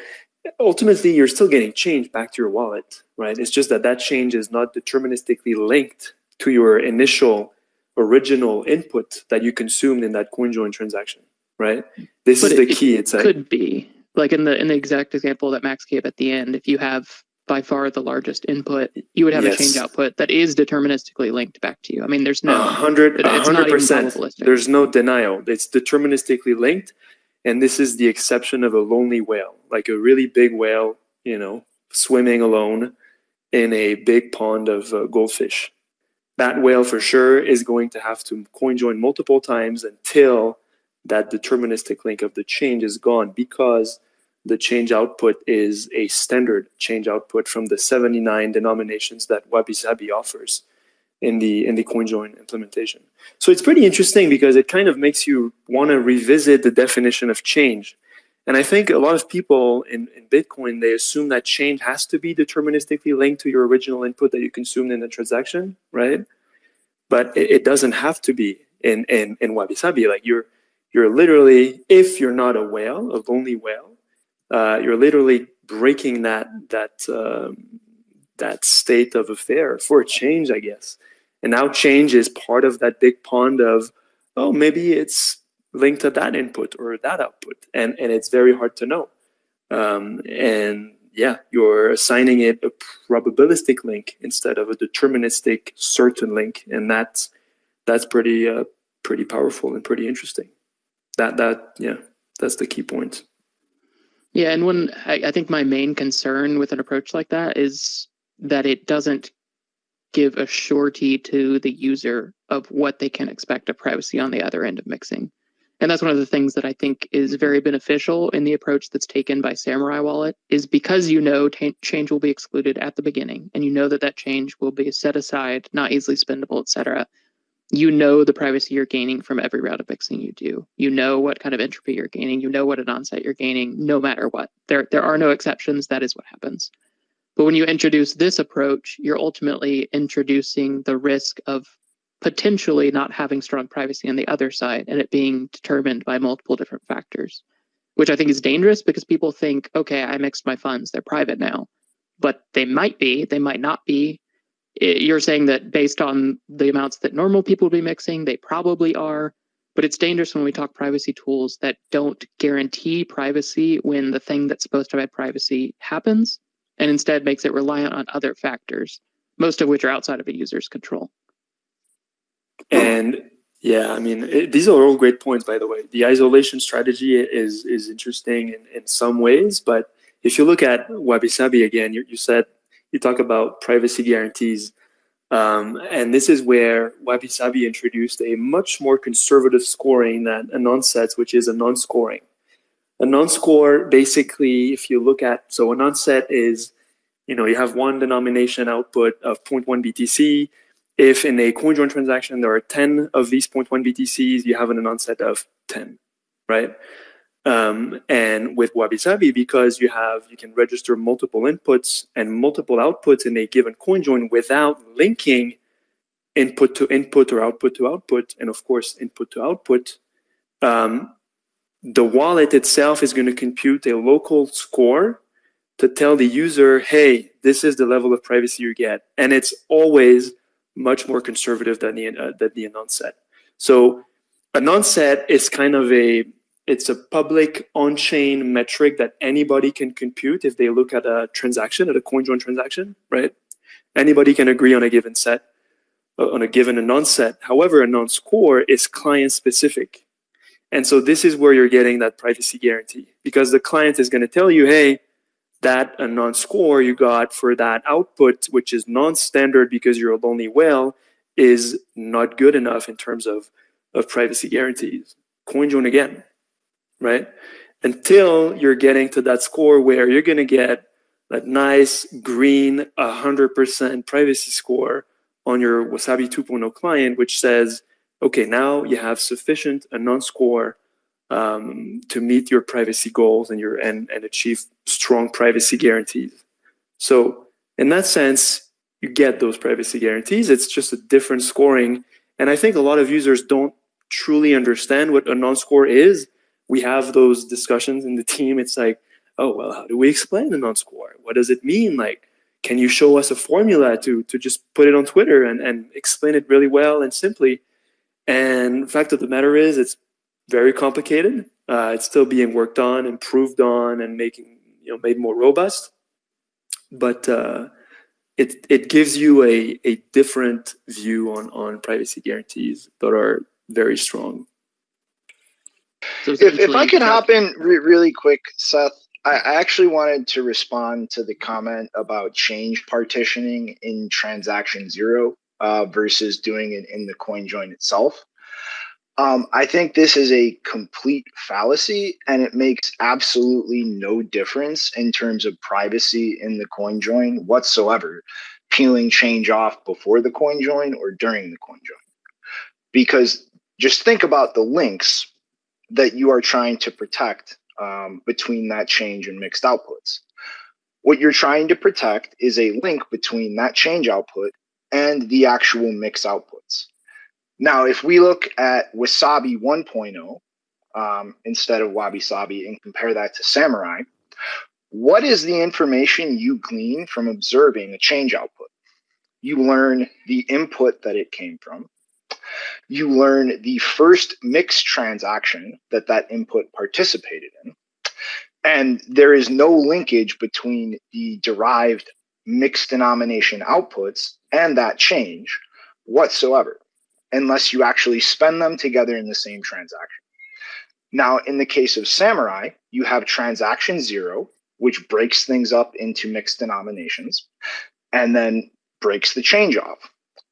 ultimately you're still getting change back to your wallet, right? It's just that that change is not deterministically linked to your initial original input that you consumed in that CoinJoin transaction, right? This But is the it- key. It's like Could be like in the in the exact example that Max gave at the end. If you have by far the largest input, you would have Yes. a change output that is deterministically linked back to you. I mean, there's no hundred, it- a it's not hundred percent. There's no denial. It's deterministically linked, and this is the exception of a lonely whale, like a really big whale, you know, swimming alone in a big pond of uh, goldfish. That whale for sure is going to have to coin join multiple times until that deterministic link of the change is gone because the change output is a standard change output from the 79 denominations that Wabi Sabi offers in the in the CoinJoin implementation. So it's pretty interesting because it kind of makes you want to revisit the definition of change. And I think a lot of people in, in Bitcoin they assume that change has to be deterministically linked to your original input that you consumed in the transaction, right? But it, it doesn't have to be in in in Wabi Sabi. Like you're you're literally, if you're not a whale, a lonely whale, uh, you're literally breaking that that um, that state of affair for a change, I guess. And now change is part of that big pond of, oh, maybe it's linked to that input or that output, and and it's very hard to know. Um, and yeah, you're assigning it a probabilistic link instead of a deterministic certain link, and that's that's pretty uh, pretty powerful and pretty interesting. That that yeah, that's the key point. Yeah, and when I, I think my main concern with an approach like that is that it doesn't give a surety to the user of what they can expect of privacy on the other end of mixing. And that's one of the things that I think is mm-hmm. very beneficial in the approach that's taken by Samurai Wallet is because you know ta- change will be excluded at the beginning and you know that that change will be set aside, not easily spendable, etc. You know the privacy you're gaining from every round of mixing you do. You know what kind of entropy you're gaining. You know what anon set you're gaining, no matter what. There, there are no exceptions. That is what happens. But when you introduce this approach, you're ultimately introducing the risk of potentially not having strong privacy on the other side and it being determined by multiple different factors, which I think is dangerous because people think, okay, I mixed my funds, they're private now. But they might be, they might not be. You're saying that based on the amounts that normal people would be mixing, they probably are. But it's dangerous when we talk privacy tools that don't guarantee privacy when the thing that's supposed to provide privacy happens and instead makes it reliant on other factors, most of which are outside of a user's control. And yeah, I mean, it, these are all great points, by the way. The isolation strategy is is interesting in, in some ways, but if you look at Wabi Sabi again, you, you said you talk about privacy guarantees, um, and this is where Wabi Sabi introduced a much more conservative scoring than anon sets, which is anon scoring. Anon score, basically, if you look at so anon set is, you know, you have one denomination output of 0.1 BTC if in a CoinJoin transaction there are 10 of these 0.1 BTCs, you have anon set of 10, right? Um, and with Wabi Sabi, because you have you can register multiple inputs and multiple outputs in a given coin join without linking input to input or output to output, and of course input to output, um, the wallet itself is going to compute a local score to tell the user, hey, this is the level of privacy you get, and it's always much more conservative than the uh, than the non-set. So anon set is kind of a it's a public on-chain metric that anybody can compute if they look at a transaction at a CoinJoin transaction, right? Anybody can agree on a given set uh, on a given non-set. However, anon score is client specific. And so this is where you're getting that privacy guarantee because the client is going to tell you, hey, that anon score you got for that output, which is non-standard because you're a lonely whale, is not good enough in terms of, of privacy guarantees. CoinJoin again, right? Until you're getting to that score where you're going to get that nice green 100% privacy score on your Wasabi 2.0 client, which says, okay, now you have sufficient anon score um, to meet your privacy goals and your and, and achieve strong privacy guarantees. So in that sense, you get those privacy guarantees. It's just a different scoring. And I think a lot of users don't truly understand what a non-score is. We have those discussions in the team. It's like, oh well, how do we explain the non-score? What does it mean? Like, can you show us a formula to to just put it on Twitter and, and explain it really well and simply? And fact of the matter is, it's very complicated. Uh, it's still being worked on, improved on, and making you know made more robust. But uh, it it gives you a a different view on on privacy guarantees that are very strong. So if, if I could hop in re really quick, Seth, I, I actually wanted to respond to the comment about change partitioning in transaction zero uh, versus doing it in the coin join itself. Um, I think this is a complete fallacy and it makes absolutely no difference in terms of privacy in the coin join whatsoever, peeling change off before the coin join or during the coin join. Because just think about the links that you are trying to protect um, between that change and mixed outputs. What you're trying to protect is a link between that change output and the actual mix outputs. Now, if we look at Wasabi 1.0 um, instead of Wabi Sabi and compare that to Samurai, what is the information you glean from observing a change output? You learn the input that it came from. You learn the first mix transaction that that input participated in. And there is no linkage between the derived mixed denomination outputs and that change whatsoever unless you actually spend them together in the same transaction. Now, in the case of Samurai, you have transaction zero, which breaks things up into mixed denominations and then breaks the change off.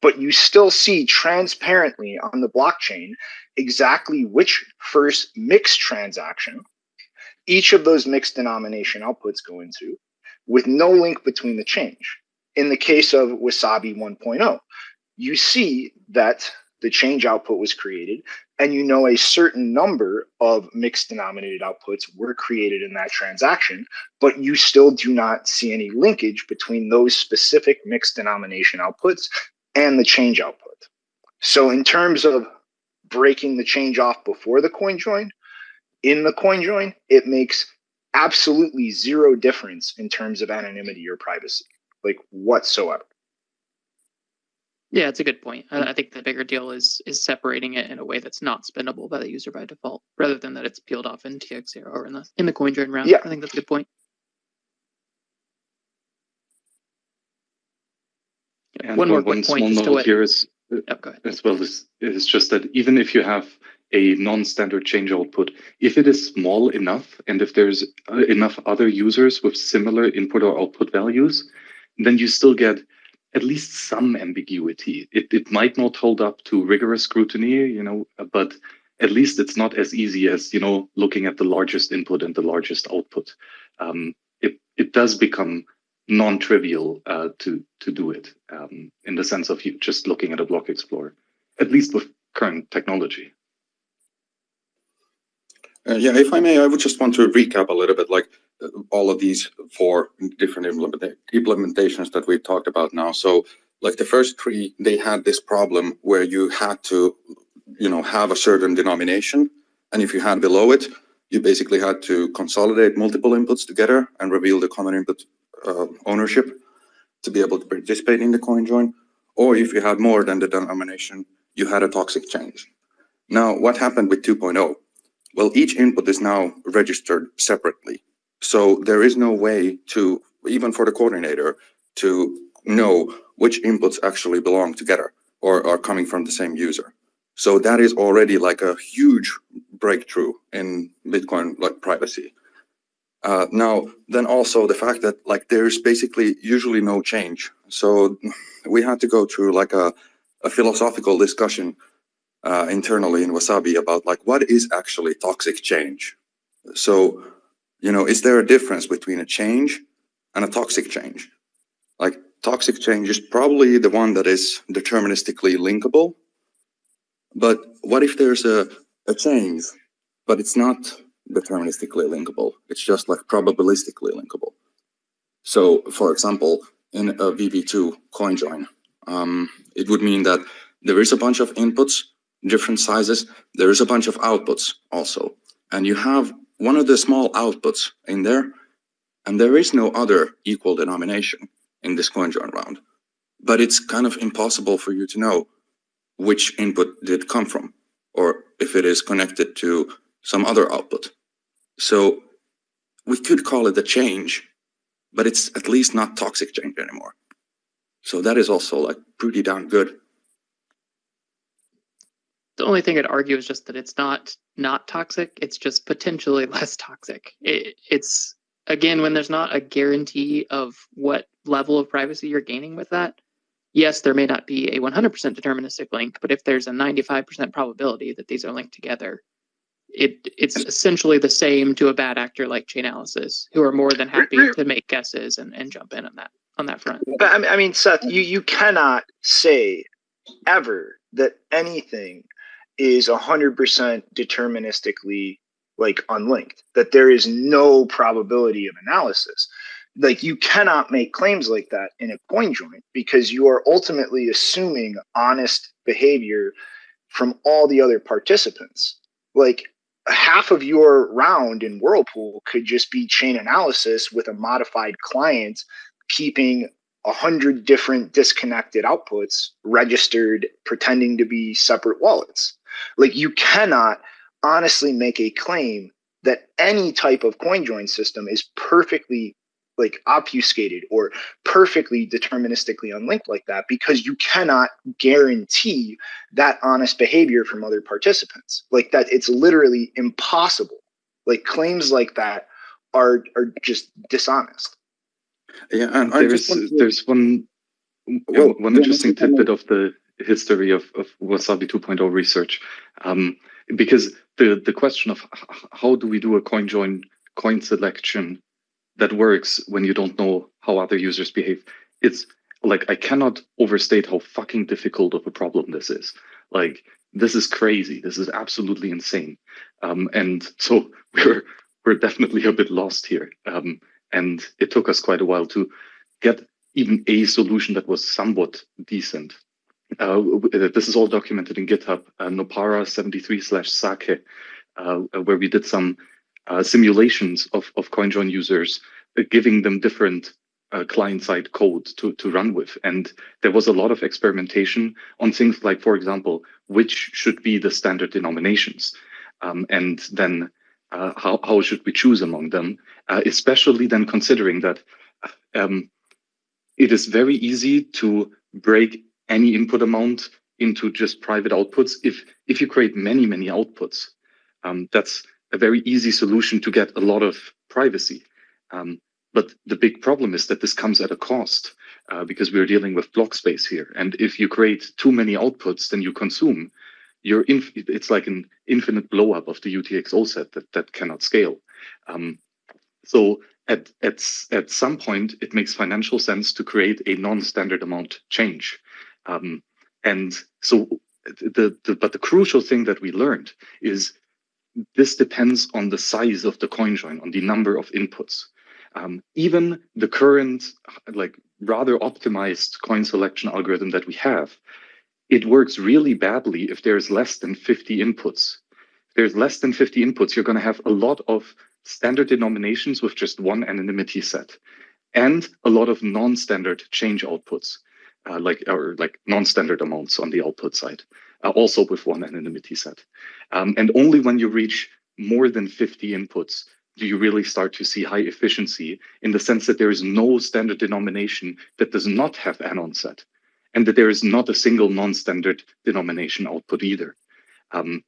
But you still see transparently on the blockchain exactly which first mixed transaction each of those mixed denomination outputs go into with no link between the change. In the case of Wasabi 1.0, you see that the change output was created, and you know a certain number of mixed denominated outputs were created in that transaction, but you still do not see any linkage between those specific mixed denomination outputs and the change output. So in terms of breaking the change off before the coin join, in the coin join, it makes absolutely zero difference in terms of anonymity or privacy, like whatsoever. Yeah, it's a good point. I, I, think the bigger deal is is separating it in a way that's not spendable by the user by default, rather than that it's peeled off in TX0 or in the in the coin join round. Yeah. I think that's a good point. And one more one small note here is uh, oh, as well as is just that even if you have a non-standard change output, if it is small enough and if there's uh, enough other users with similar input or output values, then you still get at least some ambiguity. It, it might not hold up to rigorous scrutiny, you know, but at least it's not as easy as, you know, looking at the largest input and the largest output. Um, it, it does become non-trivial uh, to, to do it um, in the sense of you just looking at a block explorer, at least with current technology. Uh, yeah, if I may, I would just want to recap a little bit, like all of these four different implementations that we talked about now. So like the first three, they had this problem where you had to, you know, have a certain denomination. And if you had below it, you basically had to consolidate multiple inputs together and reveal the common input uh, ownership to be able to participate in the coin join. Or if you had more than the denomination, you had a toxic change. Now, what happened with 2.0? Well, each input is now registered separately. So there is no way to, even for the coordinator, to know which inputs actually belong together or are coming from the same user. So that is already like a huge breakthrough in Bitcoin like privacy. Uh, now, then also the fact that like there's basically usually no change. So we had to go through like a, a philosophical discussion uh, internally in Wasabi about like what is actually toxic change. So you know, is there a difference between a change and a toxic change? Like toxic change is probably the one that is deterministically linkable. But what if there's a, a change but it's not deterministically linkable. It's just like probabilistically linkable. So for example, in a VB2 coin join, um, it would mean that there is a bunch of inputs, different sizes. There is a bunch of outputs also. And you have one of the small outputs in there, and there is no other equal denomination in this coin join round. But it's kind of impossible for you to know which input did come from, or if it is connected to some other output. So we could call it a change, but it's at least not toxic change anymore. So that is also like pretty darn good. The only thing I'd argue is just that it's not not toxic. It's just potentially (laughs) less toxic. It, it's again when there's not a guarantee of what level of privacy you're gaining with that. Yes, there may not be a 100% deterministic link, but if there's a 95% probability that these are linked together, it it's essentially the same to a bad actor like Chainalysis, who are more than happy to make guesses and, and jump in on that on that front. But I mean, Seth, you you cannot say ever that anything is hundred percent deterministically like unlinked. That there is no probability of analysis. Like you cannot make claims like that in a coin join because you are ultimately assuming honest behavior from all the other participants. Like half of your round in Whirlpool could just be Chainalysis with a modified client keeping a hundred different disconnected outputs registered, pretending to be separate wallets. Like you cannot honestly make a claim that any type of coin join system is perfectly like obfuscated or perfectly deterministically unlinked like that because you cannot guarantee that honest behavior from other participants. Like that it's literally impossible. Like claims like that are are just dishonest. Yeah and there's there's one well, one interesting tidbit of the history of, of wasabi 2.0 research um, because the the question of how do we do a coin join coin selection that works when you don't know how other users behave. It's like I cannot overstate how fucking difficult of a problem this is. Like this is crazy. This is absolutely insane. Um, and so (laughs) we're we're definitely a bit lost here. Um, and it took us quite a while to get even a solution that was somewhat decent. Uh, this is all documented in GitHub, uh, Nopara 73 slash Sake, uh, where we did some uh, simulations of, of CoinJoin users, uh, giving them different uh, client-side code to, to run with. And there was a lot of experimentation on things like, for example, which should be the standard denominations. Um, and then uh, how, how should we choose among them, uh, especially then considering that um, it is very easy to break any input amount into just private outputs. If, if you create many, many outputs, um, that's a very easy solution to get a lot of privacy. Um, but the big problem is that this comes at a cost uh, because we're dealing with block space here. And if you create too many outputs, then you consume. You're it's like an infinite blowup of the UTXO set that, that cannot scale. Um, so at, at, at some point, it makes financial sense to create a non-standard amount change. Um, and so the, the, but the crucial thing that we learned is this depends on the size of the coin join, on the number of inputs. Um, even the current, like rather optimized coin selection algorithm that we have, it works really badly if there's less than 50 inputs. If there's less than 50 inputs, you're going to have a lot of standard denominations with just one anonymity set and a lot of non-standard change outputs, uh, like or like non-standard amounts on the output side uh, also with one anonymity set. Um, and only when you reach more than 50 inputs do you really start to see high efficiency in the sense that there is no standard denomination that does not have anon set and that there is not a single non-standard denomination output either. Um,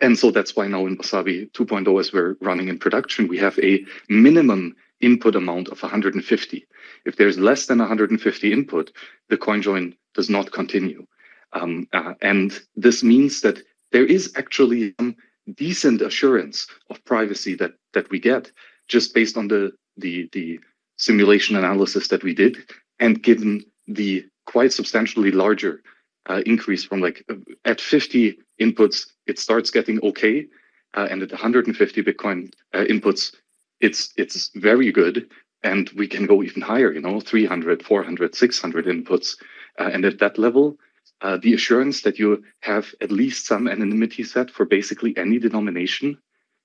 and so that's why now in Wasabi 2.0, as we're running in production, we have a minimum input amount of 150. If there's less than 150 input, the coin join does not continue. Um, uh, and this means that there is actually some decent assurance of privacy that that we get just based on the the the simulation analysis that we did, and given the quite substantially larger uh, increase from like uh, at 50 inputs, it starts getting okay. uh, and at 150 Bitcoin uh, inputs, it's it's very good, and we can go even higher. You know, 300, 400, 600 inputs, uh, and at that level, uh, the assurance that you have at least some anonymity set for basically any denomination,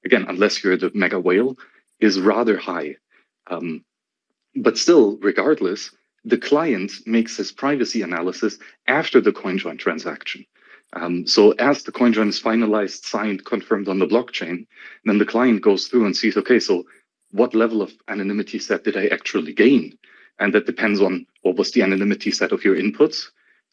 again, unless you're the mega whale, is rather high. Um, but still, regardless, the client makes his privacy analysis after the CoinJoin transaction. Um, so as the CoinJoin is finalized, signed, confirmed on the blockchain, then the client goes through and sees, okay, so what level of anonymity set did I actually gain? And that depends on what was the anonymity set of your inputs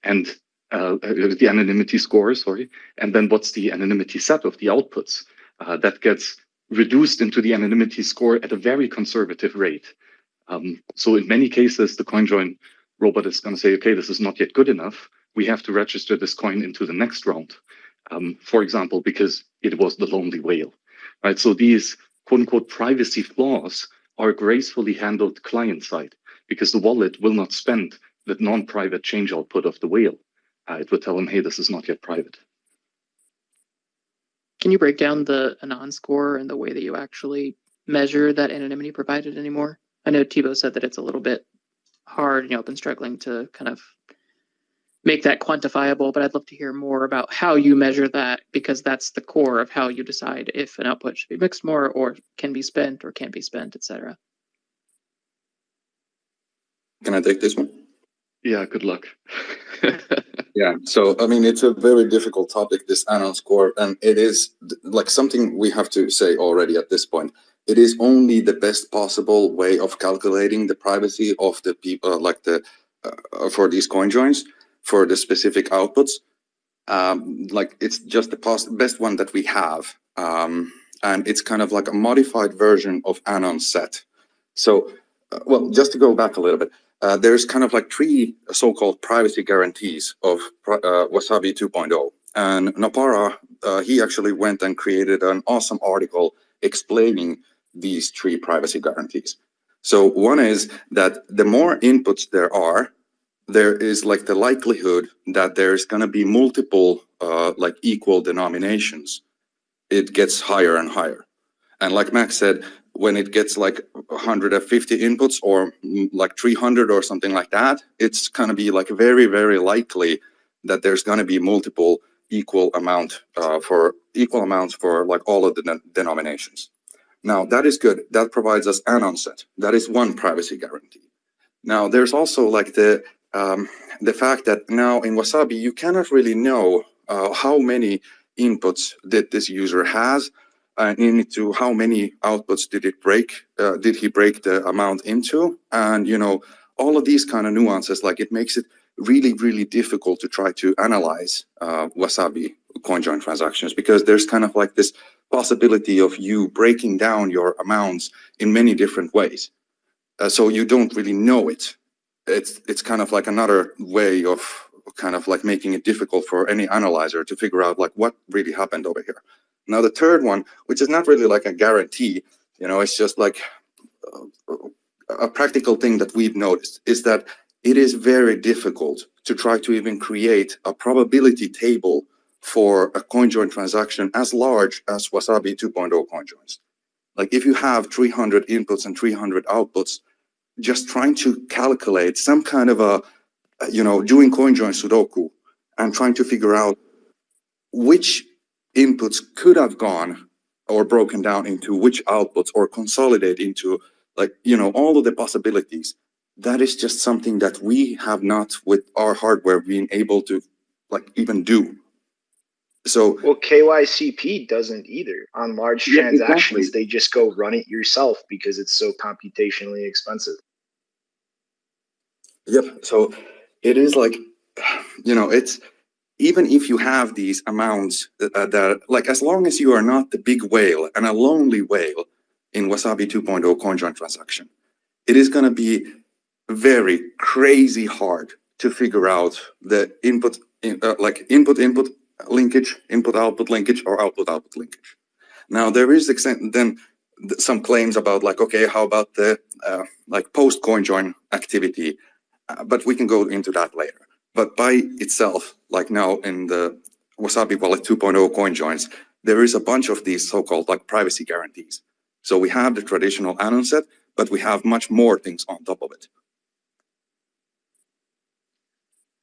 and uh, the anonymity score, sorry, and then what's the anonymity set of the outputs. Uh, that gets reduced into the anonymity score at a very conservative rate. Um, so in many cases, the CoinJoin robot is going to say, okay, this is not yet good enough. We have to register this coin into the next round. Um, for example, because it was the lonely whale, right? So these quote unquote privacy flaws are gracefully handled client side because the wallet will not spend the non-private change output of the whale. Uh, it would tell them, hey, this is not yet private. Can you break down the Anon score and the way that you actually measure that anonymity provided anymore? I know Thibaut said that it's a little bit hard, and you know, been struggling to kind of make that quantifiable, but I'd love to hear more about how you measure that because that's the core of how you decide if an output should be mixed more or can be spent or can't be spent, etc. Can I take this one? Yeah, good luck. (laughs) yeah, so I mean, it's a very difficult topic, this Anon score, and it is like something we have to say already at this point it is only the best possible way of calculating the privacy of the people, uh, like the uh, for these coin joins for the specific outputs. Um, like it's just the best one that we have, um, and it's kind of like a modified version of Anon set. So, uh, well, just to go back a little bit, uh, there's kind of like three so-called privacy guarantees of uh, Wasabi 2.0. And nopara, uh, he actually went and created an awesome article explaining these three privacy guarantees. So one is that the more inputs there are, there is like the likelihood that there's going to be multiple uh, like equal denominations. It gets higher and higher. And like Max said, when it gets like 150 inputs or mm, like 300 or something like that, it's going to be like very, very likely that there's going to be multiple equal amount uh, for equal amounts for like all of the denominations. Now that is good. That provides us Anon set. That is one privacy guarantee. Now there's also like the um, the fact that now in Wasabi you cannot really know uh, how many inputs that this user has and into how many outputs did it break uh, did he break the amount into and you know all of these kind of nuances like it makes it really really difficult to try to analyze uh, wasabi CoinJoin transactions because there's kind of like this possibility of you breaking down your amounts in many different ways. Uh, so you don't really know it. It's it's kind of like another way of kind of like making it difficult for any analyzer to figure out like what really happened over here. Now the third one, which is not really like a guarantee, you know, it's just like uh, a practical thing that we've noticed is that it is very difficult to try to even create a probability table for a CoinJoin transaction as large as Wasabi 2.0 CoinJoins. Like if you have 300 inputs and 300 outputs, just trying to calculate some kind of a, Uh, you know, doing CoinJoin Sudoku and trying to figure out which inputs could have gone or broken down into which outputs or consolidate into like, you know, all of the possibilities. That is just something that we have not with our hardware being able to like even do so well, KYCP doesn't either. On large yeah, transactions, exactly. they just go run it yourself because it's so computationally expensive. Yep. So it is like, you know, it's even if you have these amounts uh, that, like, as long as you are not the big whale and a lonely whale in Wasabi 2.0 CoinJoin transaction, it is going to be very crazy hard to figure out the input, in, uh, like input, input, linkage, input-output linkage, or output-output linkage. Now there is then some claims about like, okay, how about the uh, like post coin join activity? Uh, but we can go into that later. But by itself, like now in the Wasabi Wallet 2.0 coin joins, there is a bunch of these so-called like privacy guarantees. So we have the traditional anon set, but we have much more things on top of it.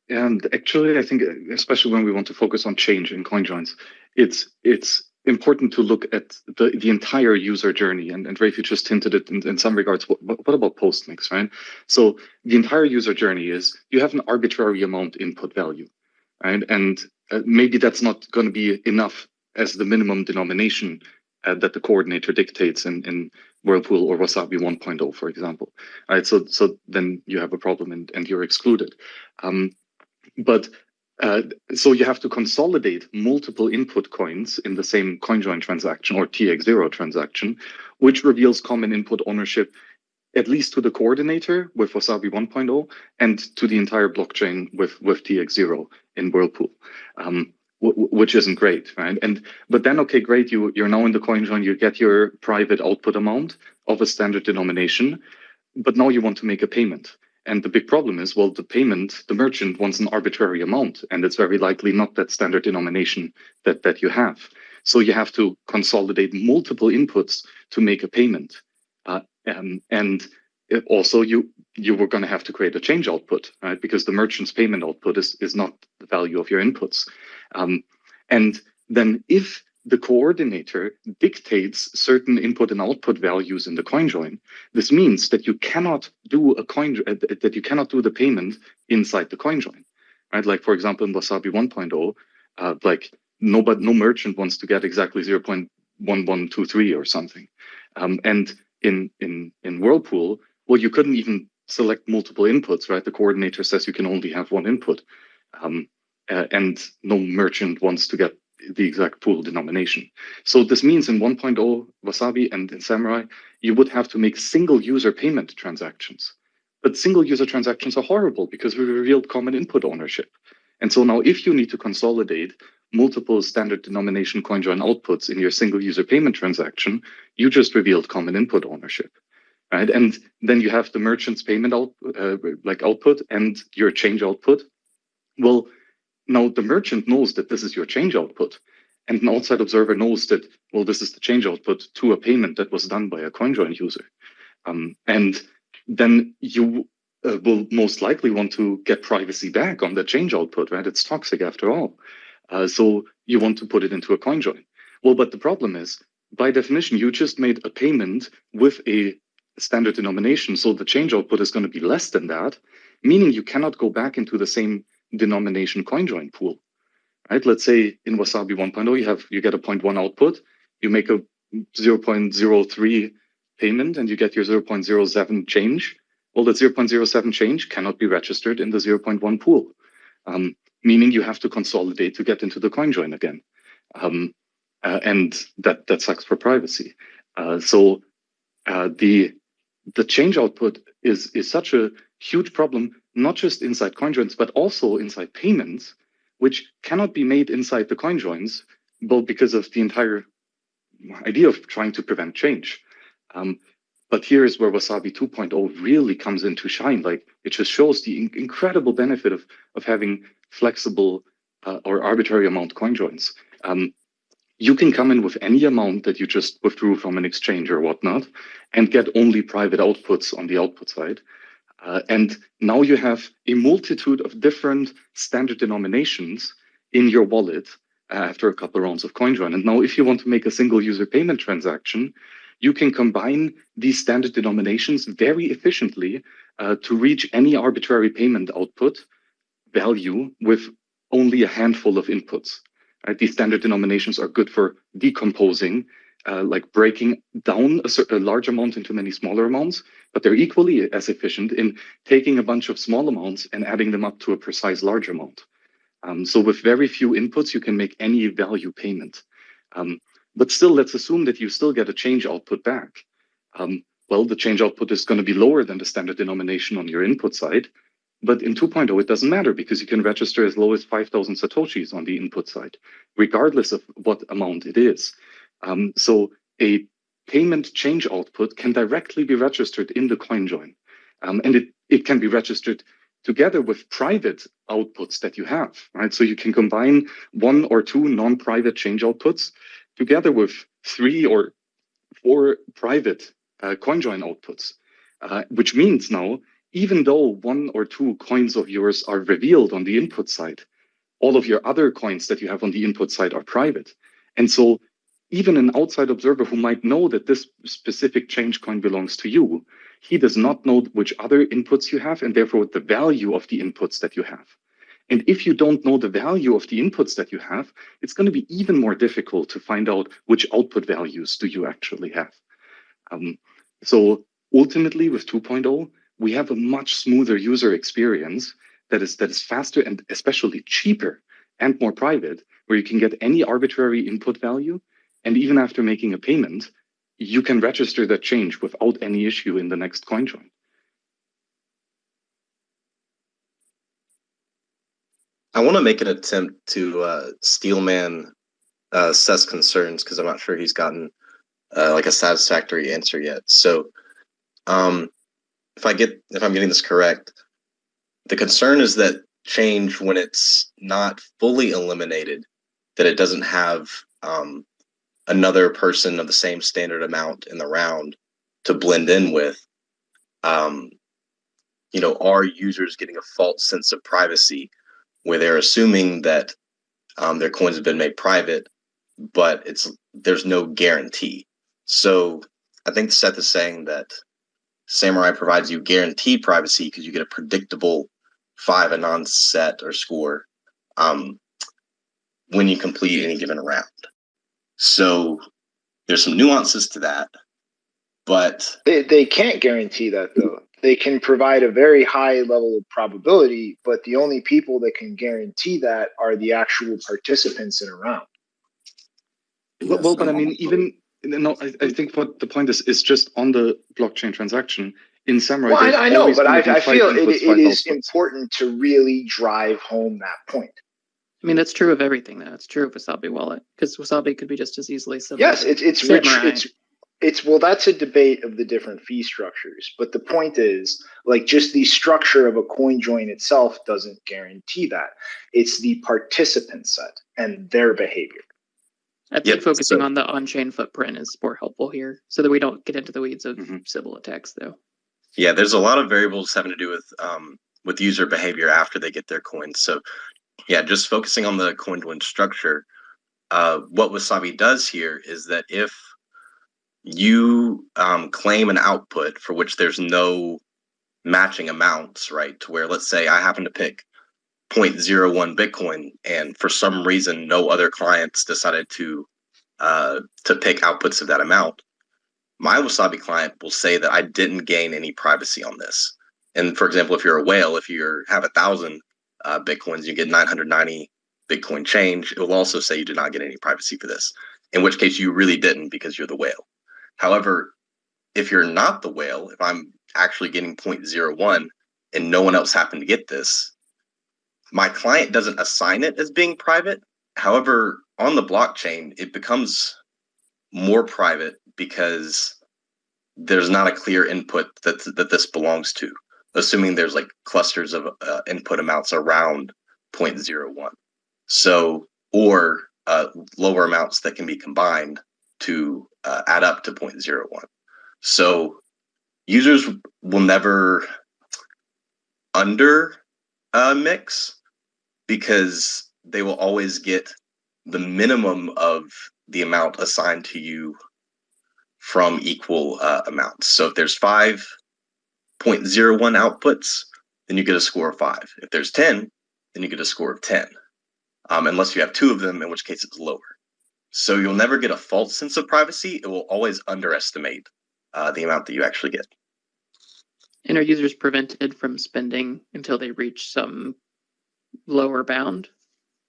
And actually, I think, especially when we want to focus on change in CoinJoins, it's it's important to look at the, the entire user journey. And, and Rafe, you just hinted it in, in some regards. What, what about postmix, right? So the entire user journey is you have an arbitrary amount input value, right? And uh, maybe that's not going to be enough as the minimum denomination uh, that the coordinator dictates in, in Whirlpool or Wasabi 1.0, for example. Right, so so then you have a problem and, and you're excluded. Um, but uh, so you have to consolidate multiple input coins in the same CoinJoin transaction or TX0 transaction, which reveals common input ownership at least to the coordinator with Wasabi 1.0 and to the entire blockchain with, with TX0 in Whirlpool. Um, which isn't great, right? And but then okay, great, you you're now in the CoinJoin, you get your private output amount of a standard denomination, but now you want to make a payment. And the big problem is, well, the payment, the merchant wants an arbitrary amount, and it's very likely not that standard denomination that, that you have. So you have to consolidate multiple inputs to make a payment. Uh, and, and also you you were going to have to create a change output, right? Because the merchant's payment output is, is not the value of your inputs. Um, and then if the coordinator dictates certain input and output values in the coin join. This means that you cannot do a coin uh, that you cannot do the payment inside the coin join, right? Like for example, in Wasabi 1.0, uh, like no but no merchant wants to get exactly 0.1123 or something, um, and in in in Whirlpool, well, you couldn't even select multiple inputs, right? The coordinator says you can only have one input. Um, uh, and no merchant wants to get the exact pool denomination. So this means in 1.0 Wasabi and in Samurai, you would have to make single user payment transactions. But single user transactions are horrible because we revealed common input ownership. And so now if you need to consolidate multiple standard denomination CoinJoin outputs in your single user payment transaction, you just revealed common input ownership. Right? And then you have the merchant's payment out, uh, like output and your change output. Well, now the merchant knows that this is your change output, and an outside observer knows that, well, this is the change output to a payment that was done by a CoinJoin user. Um, and then you uh, will most likely want to get privacy back on the change output, right? It's toxic after all. Uh, so you want to put it into a CoinJoin. Well, but the problem is, by definition, you just made a payment with a standard denomination. So the change output is going to be less than that, meaning you cannot go back into the same denomination coin join pool, right? Let's say in Wasabi 1.0, you have you get a 0.1 output, you make a 0.03 payment, and you get your 0.07 change. Well, that 0.07 change cannot be registered in the 0.1 pool, um, meaning you have to consolidate to get into the coin join again. Um, uh, and that that sucks for privacy. Uh, so uh, the the change output is is such a huge problem not just inside CoinJoins, but also inside payments, which cannot be made inside the CoinJoins, both because of the entire idea of trying to prevent change. Um, but here is where Wasabi 2.0 really comes into shine. Like it just shows the in incredible benefit of, of having flexible uh, or arbitrary amount CoinJoins. Um, you can come in with any amount that you just withdrew from an exchange or whatnot and get only private outputs on the output side. Uh, and now you have a multitude of different standard denominations in your wallet uh, after a couple of rounds of CoinJoin. And now if you want to make a single user payment transaction, you can combine these standard denominations very efficiently uh, to reach any arbitrary payment output value with only a handful of inputs. Right? These standard denominations are good for decomposing uh, like breaking down a, a large amount into many smaller amounts, but they're equally as efficient in taking a bunch of small amounts and adding them up to a precise large amount. Um, so with very few inputs, you can make any value payment. Um, but still, let's assume that you still get a change output back. Um, well, the change output is going to be lower than the standard denomination on your input side. But in 2.0, it doesn't matter because you can register as low as 5,000 Satoshis on the input side, regardless of what amount it is. Um, so a payment change output can directly be registered in the CoinJoin. Um, and it, it can be registered together with private outputs that you have, right? So you can combine one or two non-private change outputs together with three or four private uh, CoinJoin outputs, uh, which means now, even though one or two coins of yours are revealed on the input side, all of your other coins that you have on the input side are private. And so even an outside observer who might know that this specific change coin belongs to you, he does not know which other inputs you have and therefore the value of the inputs that you have. And if you don't know the value of the inputs that you have, it's going to be even more difficult to find out which output values do you actually have. Um, so ultimately with 2.0, we have a much smoother user experience that is that is faster and especially cheaper and more private, where you can get any arbitrary input value. And even after making a payment, you can register that change without any issue in the next coin join. I want to make an attempt to uh, steelman uh, Seth's concerns because I'm not sure he's gotten uh, like a satisfactory answer yet. So, um, if I get if I'm getting this correct, the concern is that change when it's not fully eliminated, that it doesn't have um, another person of the same standard amount in the round to blend in with. Um, you know, are users getting a false sense of privacy where they're assuming that um, their coins have been made private, but it's there's no guarantee. So I think Seth is saying that Samurai provides you guaranteed privacy because you get a predictable five anon set or score um, when you complete any given round. So there's some nuances to that, but they, they can't guarantee that though. They can provide a very high level of probability, but the only people that can guarantee that are the actual participants in a round. Well, well but I mean, even no, I, I think what the point is is just on the blockchain transaction in Samurai. Well, I, I know, but I, I feel it, it is important to really drive home that point. I mean, that's true of everything. That's true of Wasabi Wallet because Wasabi could be just as easily similar. Yes, it's it's rich. It's it's well, that's a debate of the different fee structures. But the point is, like, just the structure of a coin join itself doesn't guarantee that. It's the participant set and their behavior. I think yep, focusing so, on the on-chain footprint is more helpful here, so that we don't get into the weeds of mm-hmm. Sybil attacks, though. Yeah, there's a lot of variables having to do with um, with user behavior after they get their coins. So yeah, just focusing on the coin join structure, uh, what Wasabi does here is that if you um, claim an output for which there's no matching amounts, right? To where, let's say, I happen to pick 0.01 Bitcoin, and for some reason, no other clients decided to uh, to pick outputs of that amount. My Wasabi client will say that I didn't gain any privacy on this. And for example, if you're a whale, if you have a thousand uh, bitcoins, you get 990 Bitcoin change. It will also say you did not get any privacy for this, in which case you really didn't because you're the whale. However, if you're not the whale, if I'm actually getting 0.01 and no one else happened to get this, my client doesn't assign it as being private. However, on the blockchain, it becomes more private because there's not a clear input that that this belongs to assuming there's like clusters of uh, input amounts around 0.01. So, or uh, lower amounts that can be combined to uh, add up to 0.01. So, users will never under uh, mix because they will always get the minimum of the amount assigned to you from equal uh, amounts. So if there's five 0.01 outputs, then you get a score of five. If there's 10, then you get a score of 10, um, unless you have two of them, in which case it's lower. So you'll never get a false sense of privacy. It will always underestimate uh, the amount that you actually get. And are users prevented from spending until they reach some lower bound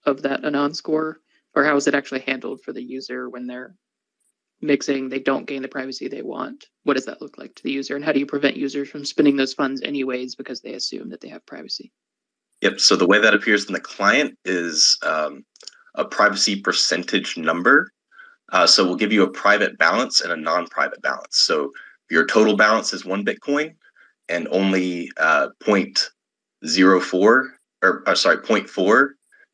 of that anon score? Or how is it actually handled for the user when they're mixing, they don't gain the privacy they want. What does that look like to the user? And how do you prevent users from spending those funds anyways because they assume that they have privacy? Yep. So the way that appears in the client is um, a privacy percentage number. Uh, so we'll give you a private balance and a non-private balance. So your total balance is one Bitcoin and only uh, 0.04 or, or sorry, 0.4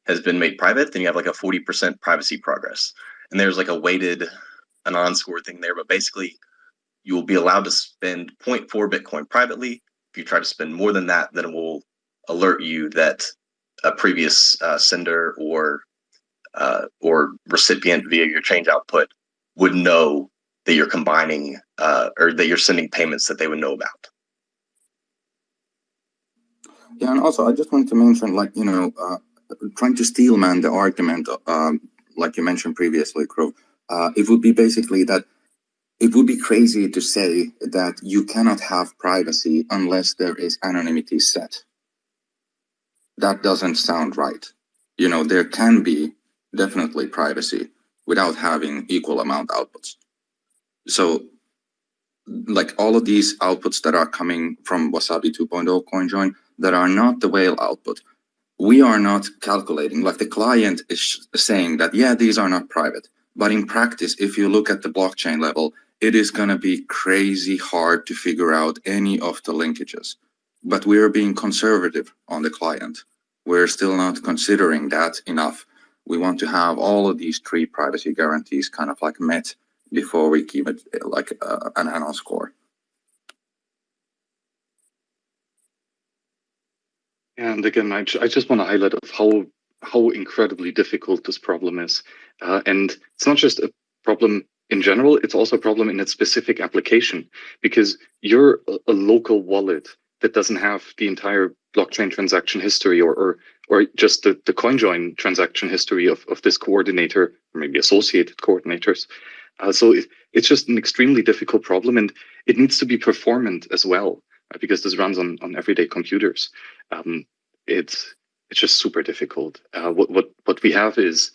has been made private, then you have like a 40% privacy progress. and there's like a weighted anon score thing there, but basically you will be allowed to spend 0.4 Bitcoin privately. If you try to spend more than that, then it will alert you that a previous uh, sender or uh, or recipient via your change output would know that you're combining uh, or that you're sending payments that they would know about. Yeah, and also I just wanted to mention, like you know, uh, trying to steelman the argument, um, like you mentioned previously, Crow. Uh, it would be basically that it would be crazy to say that you cannot have privacy unless there is anonymity set. That doesn't sound right. You know, there can be definitely privacy without having equal amount outputs. So like all of these outputs that are coming from Wasabi 2.0 CoinJoin that are not the whale output, we are not calculating, like the client is saying that, yeah, these are not private. But in practice, if you look at the blockchain level, it is going to be crazy hard to figure out any of the linkages. But we're being conservative on the client. We're still not considering that enough we want to have all of these three privacy guarantees kind of like met before we give it like uh, an anon score. And again, I, I just want to highlight of how how incredibly difficult this problem is. Uh, and it's not just a problem in general, it's also a problem in its specific application because you're a, local wallet that doesn't have the entire blockchain transaction history or, or or just the, the CoinJoin transaction history of, of this coordinator, or maybe associated coordinators. Uh, so it, it's just an extremely difficult problem and it needs to be performant as well, uh, because this runs on, on everyday computers. Um, it's it's just super difficult. Uh, what, what, what we have is,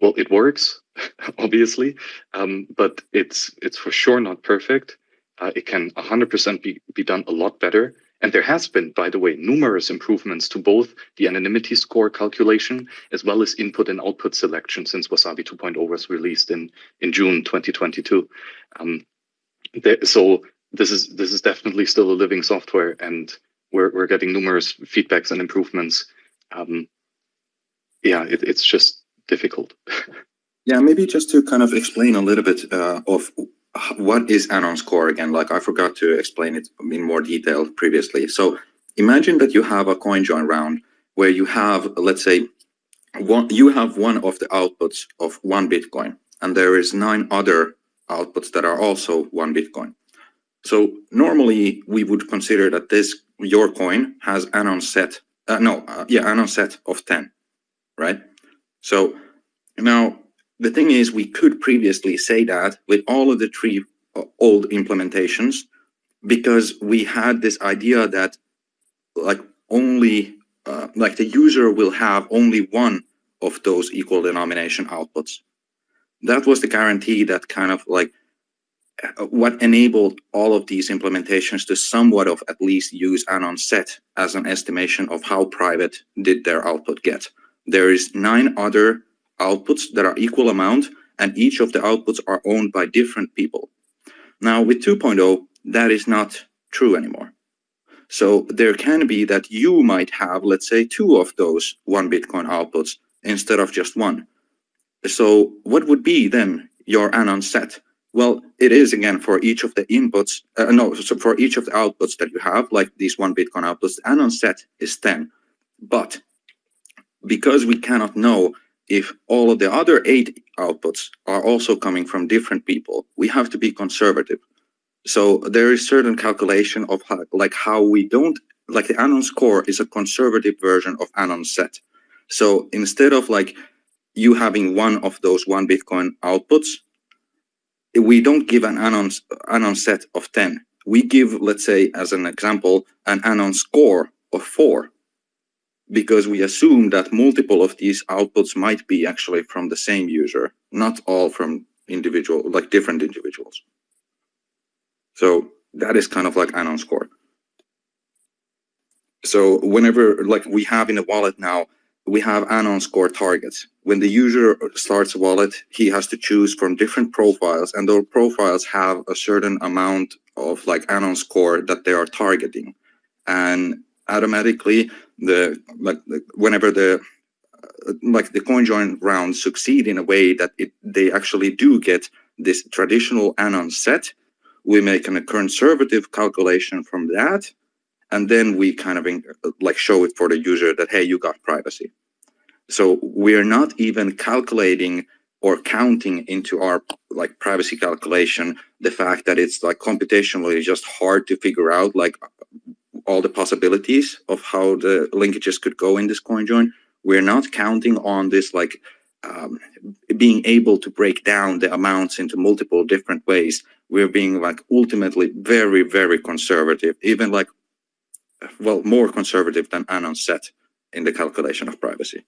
well, it works, (laughs) obviously, um, but it's, it's for sure not perfect. Uh, it can 100% be, be done a lot better. And there has been, by the way, numerous improvements to both the anonymity score calculation as well as input and output selection since Wasabi 2.0 was released in, in June 2022. Um, there, so this is this is definitely still a living software, and we're we're getting numerous feedbacks and improvements. Um, yeah, it, it's just difficult. (laughs) yeah, maybe just to kind of explain a little bit uh, of what is anon score again? Like I forgot to explain it in more detail previously. So imagine that you have a coin join round where you have, let's say, one, you have one of the outputs of one Bitcoin, and there is nine other outputs that are also one Bitcoin. So normally we would consider that this your coin has anon set, uh, no, uh, yeah, anon set of 10, right? So now the thing is, we could previously say that with all of the three uh, old implementations, because we had this idea that like only uh, like the user will have only one of those equal denomination outputs. That was the guarantee that kind of like Uh, what enabled all of these implementations to somewhat of at least use anon set as an estimation of how private did their output get. There is nine other outputs that are equal amount, and each of the outputs are owned by different people. Now with 2.0, that is not true anymore. So there can be that you might have, let's say, two of those one Bitcoin outputs instead of just one. So what would be then your anon set? Well, it is again for each of the inputs, uh, no, so for each of the outputs that you have, like these one Bitcoin outputs, the anon set is 10. But because we cannot know if all of the other eight outputs are also coming from different people, we have to be conservative. So there is certain calculation of how, like how we don't, like the anon score is a conservative version of anon set. So instead of like you having one of those one Bitcoin outputs, we don't give an anon, anon set of 10. We give, let's say, as an example, an anon score of four because we assume that multiple of these outputs might be actually from the same user, not all from individual, like different individuals. So that is kind of like anon score. So whenever, like we have in a wallet now, we have anon score targets. When the user starts a wallet, he has to choose from different profiles and those profiles have a certain amount of like anon score that they are targeting. And automatically the like whenever the like the CoinJoin rounds succeed in a way that it, they actually do get this traditional anon set. We make a conservative calculation from that, and then we kind of like show it for the user that, hey, you got privacy. So we are not even calculating or counting into our like privacy calculation the fact that it's like computationally just hard to figure out like all the possibilities of how the linkages could go in this coin join. We're not counting on this like um, being able to break down the amounts into multiple different ways. We're being like ultimately very, very conservative, even like, well, more conservative than Anon set in the calculation of privacy.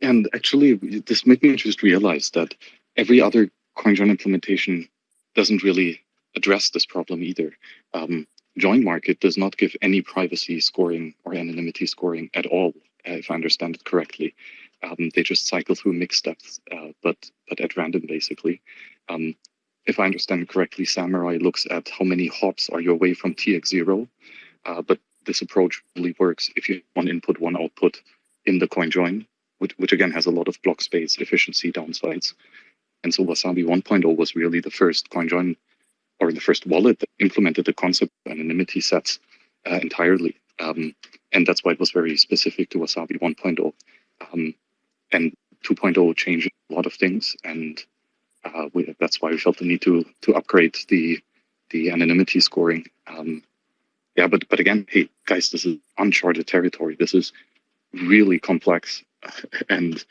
And actually, this made me just realize that every other CoinJoin implementation doesn't really address this problem either. Um, Join Market does not give any privacy scoring or anonymity scoring at all, if I understand it correctly. Um, they just cycle through mixed steps, uh, but but at random basically. Um, if I understand correctly, Samurai looks at how many hops are you away from TX0, uh, but this approach really works if you one input, one output in the coin join, which, which again has a lot of block space efficiency downsides. And so Wasabi 1.0 was really the first coin join or the first wallet that implemented the concept of anonymity sets uh, entirely. Um, and that's why it was very specific to Wasabi 1.0. Um, and 2.0 changed a lot of things, and uh, we, that's why we felt the need to to upgrade the the anonymity scoring. Um, yeah, but but again, hey guys, this is uncharted territory. This is really complex, (laughs) and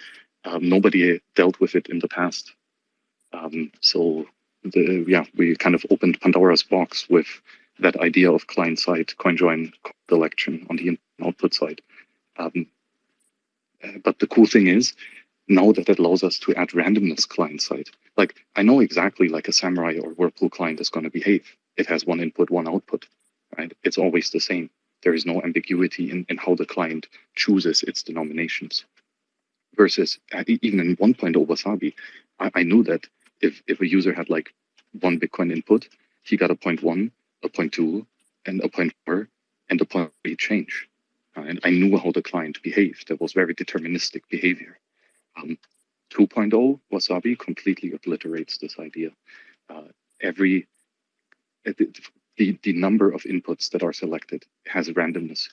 um, nobody dealt with it in the past. Um, so the yeah, we kind of opened Pandora's box with that idea of client-side CoinJoin election on the output side. Um, but the cool thing is, now that it allows us to add randomness client-side, like I know exactly like a Samurai or Whirlpool client is going to behave. It has one input, one output, right? It's always the same. There is no ambiguity in, in how the client chooses its denominations. Versus uh, even in 1.0 Wasabi, I, I knew that if if a user had like one Bitcoin input, he got a point one, a point two, and a point four, and a point three change. Uh, and I knew how the client behaved. That was very deterministic behavior. Um, 2.0 Wasabi completely obliterates this idea. Uh, every uh, the, the number of inputs that are selected has randomness.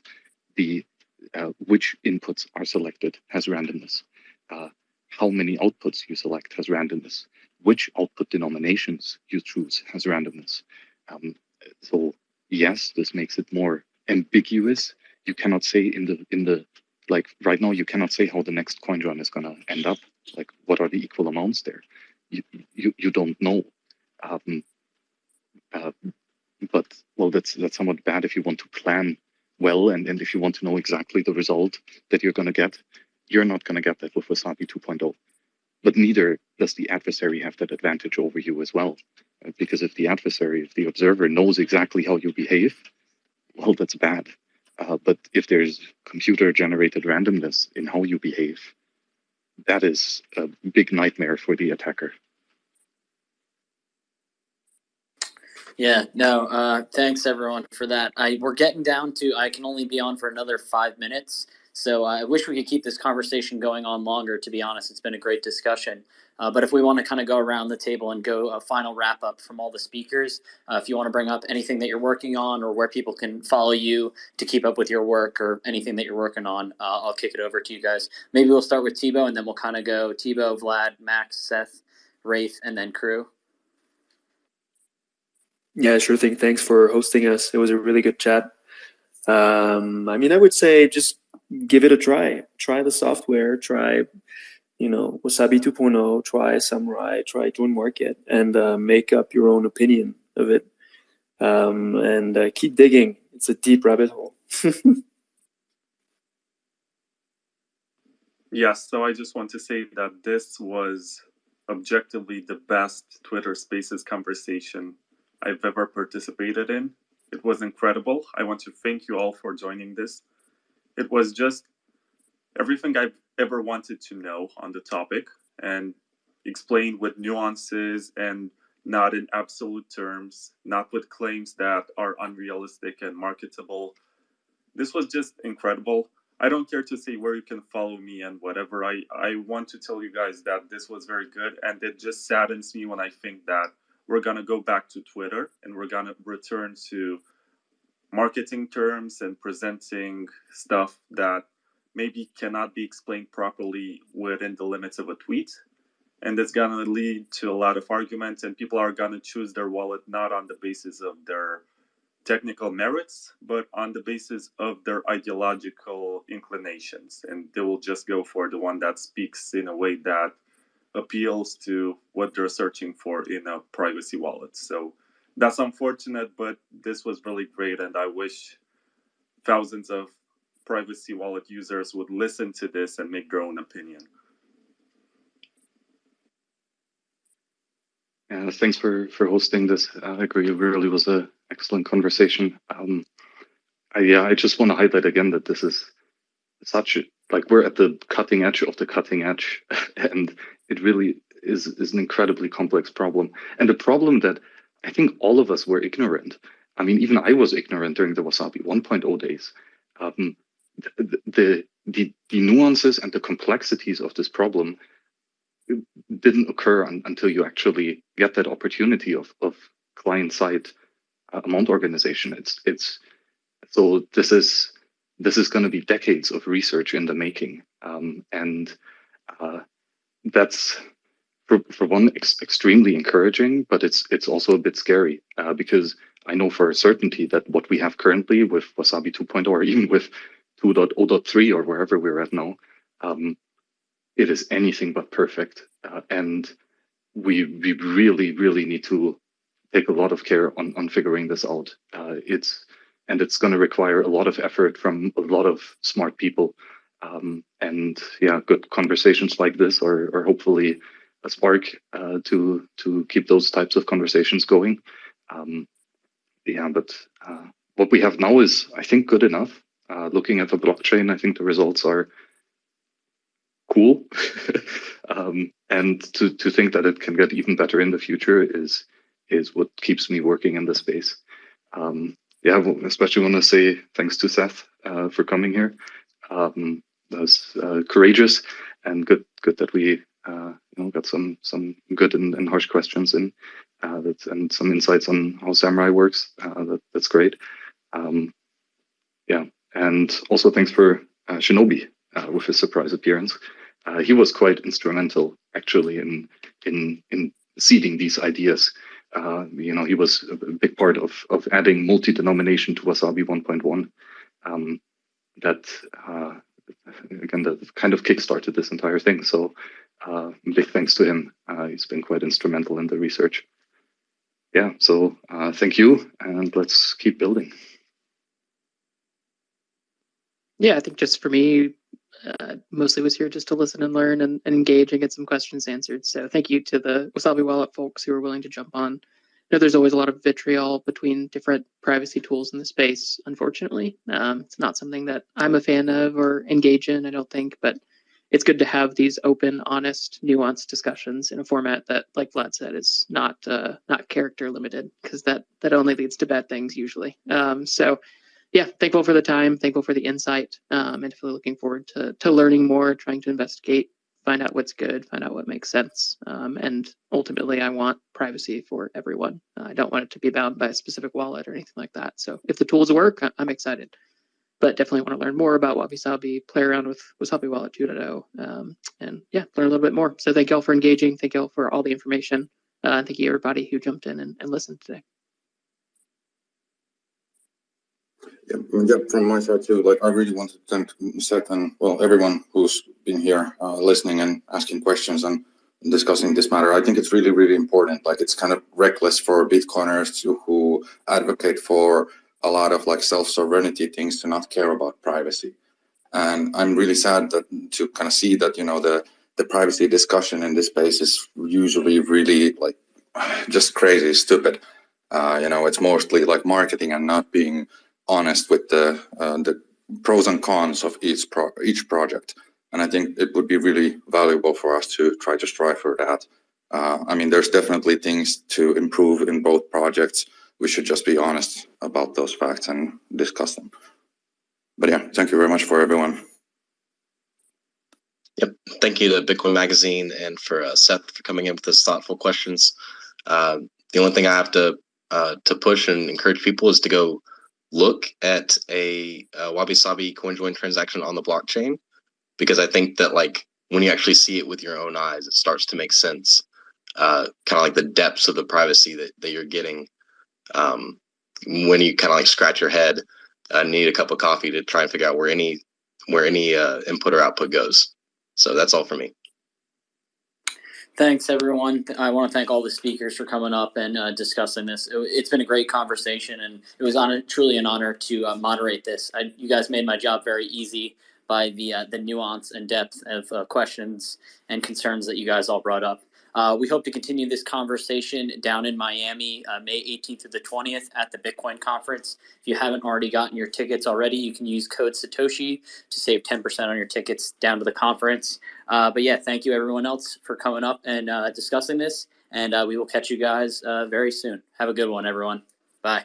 The uh, which inputs are selected has randomness. Uh, how many outputs you select has randomness which output denominations you choose has randomness. Um, so yes, this makes it more ambiguous. You cannot say in the in the like right now you cannot say how the next coin join is gonna end up. Like what are the equal amounts there? You you, you don't know. Um, uh, but well, that's that's somewhat bad if you want to plan well and, and if you want to know exactly the result that you're going to get. You're not going to get that with Wasabi 2.0 but neither does the adversary have that advantage over you as well. Uh, because if the adversary, if the observer knows exactly how you behave, well, that's bad. Uh, but if there's computer generated randomness in how you behave, that is a big nightmare for the attacker. Yeah, no, uh, thanks everyone for that. I we're getting down to I can only be on for another five minutes. So I wish we could keep this conversation going on longer. To be honest, it's been a great discussion. Uh, but if we want to kind of go around the table and go a final wrap up from all the speakers, uh, if you want to bring up anything that you're working on or where people can follow you to keep up with your work or anything that you're working on, uh, I'll kick it over to you guys. Maybe we'll start with Thibaut and then we'll kind of go Thibaut, Vlad, Max, Seth, Rafe, and then crew. Yeah, sure thing. Thanks for hosting us. It was a really good chat. Um, I mean, I would say just give it a try. Try the software. Try, you know, Wasabi 2.0. Try Samurai. Try Join Market, and uh, make up your own opinion of it. Um, and uh, keep digging. It's a deep rabbit hole. (laughs) yes. So I just want to say that this was objectively the best Twitter Spaces conversation I've ever participated in. It was incredible. I want to thank you all for joining this. It was just everything I've ever wanted to know on the topic and explained with nuances and not in absolute terms, not with claims that are unrealistic and marketable. This was just incredible. I don't care to say where you can follow me and whatever. I, I want to tell you guys that this was very good. And it just saddens me when I think that we're going to go back to Twitter and we're going to return to marketing terms and presenting stuff that maybe cannot be explained properly within the limits of a tweet. And it's going to lead to a lot of arguments, and people are going to choose their wallet not on the basis of their technical merits, but on the basis of their ideological inclinations. And they will just go for the one that speaks in a way that appeals to what they're searching for in a privacy wallet. So that's unfortunate, but this was really great. And I wish thousands of privacy wallet users would listen to this and make their own opinion. Yeah, thanks for for hosting this. I agree. It really was a excellent conversation. Um, I, yeah, I just want to highlight again that this is such like we're at the cutting edge of the cutting edge, (laughs) and it really is is an incredibly complex problem, and a problem that I think all of us were ignorant. I mean, even I was ignorant during the Wasabi 1.0 days. Um, the, the the the nuances and the complexities of this problem didn't occur un, until you actually get that opportunity of of client side uh, amount organization. It's it's so this is this is going to be decades of research in the making, um, and uh, that's for for one ex extremely encouraging, but it's it's also a bit scary uh, because I know for a certainty that what we have currently with Wasabi 2.0 or (laughs) even with 2.0.3 or wherever we're at now, um, it is anything but perfect. Uh, and we we really really need to take a lot of care on on figuring this out. Uh, it's and it's going to require a lot of effort from a lot of smart people. Um, and yeah, good conversations like this, are, or hopefully a spark uh, to to keep those types of conversations going. Um, yeah, but uh, what we have now is, I think, good enough. Uh, looking at the blockchain, I think the results are cool. (laughs) um, and to, to think that it can get even better in the future is is what keeps me working in this space. Um, yeah, especially want to say thanks to Seth uh, for coming here. Um, that was uh, courageous and good. Good that we uh, you know got some some good and, and harsh questions in uh, that, and some insights on how Samurai works. Uh, that, that's great. Um, yeah, and also thanks for uh, Shinobi with his surprise appearance. he was quite instrumental actually in in in seeding these ideas uh, you know, he was a big part of of adding multi-denomination to Wasabi 1.1. Um, that uh, again, that kind of kickstarted this entire thing. So, uh, big thanks to him. Uh, he's been quite instrumental in the research. Yeah. So, uh, thank you, and let's keep building. Yeah, I think just for me, uh, mostly was here just to listen and learn and, and, engage and get some questions answered. So thank you to the Wasabi Wallet folks who were willing to jump on. Know there's always a lot of vitriol between different privacy tools in the space, unfortunately. Um, it's not something that I'm a fan of or engage in, I don't think, but it's good to have these open, honest, nuanced discussions in a format that, like Vlad said, is not uh, not character limited because that that only leads to bad things usually. Um, so yeah, thankful for the time, thankful for the insight, um, and looking forward to to learning more, trying to investigate, find out what's good, find out what makes sense, um, and ultimately, I want privacy for everyone. I don't want it to be bound by a specific wallet or anything like that. So if the tools work, I'm excited, but definitely want to learn more about Wabi Sabi, play around with Wasabi Wallet 2.0, um, and yeah, learn a little bit more. So thank you all for engaging. Thank you all for all the information. Uh, thank you everybody who jumped in and, and listened today. Yeah, yeah, from my side too. Like, I really want to thank Seth and well everyone who's been here uh, listening and asking questions and discussing this matter. I think it's really, really important. Like, it's kind of reckless for Bitcoiners to who advocate for a lot of like self-sovereignty things to not care about privacy. And I'm really sad that to kind of see that you know the the privacy discussion in this space is usually really like (sighs) just crazy, stupid. Uh, you know, it's mostly like marketing and not being honest with the uh, the pros and cons of each pro each project. And I think it would be really valuable for us to try to strive for that. Uh, I mean, there's definitely things to improve in both projects. We should just be honest about those facts and discuss them. but yeah, thank you very much for everyone. Yep. Thank you to Bitcoin Magazine and for uh, Seth for coming in with those thoughtful questions. Uh, the only thing I have to uh, to push and encourage people is to go look at a, a Wabi Sabi CoinJoin transaction on the blockchain because I think that like when you actually see it with your own eyes, it starts to make sense. Uh, kind of like the depths of the privacy that, that you're getting um, when you kind of like scratch your head and need a cup of coffee to try and figure out where any where any uh, input or output goes. So that's all for me. Thanks, everyone. I want to thank all the speakers for coming up and uh, discussing this. It, has been a great conversation, and it was truly an honor to uh, moderate this. I, you guys made my job very easy by the uh, the nuance and depth of uh, questions and concerns that you guys all brought up. Uh, we hope to continue this conversation down in Miami, uh, May 18th to the 20th at the Bitcoin conference. If you haven't already gotten your tickets already, you can use code Satoshi to save 10% on your tickets down to the conference. Uh, but yeah, thank you everyone else for coming up and uh, discussing this. And uh, we will catch you guys uh, very soon. Have a good one, everyone. Bye.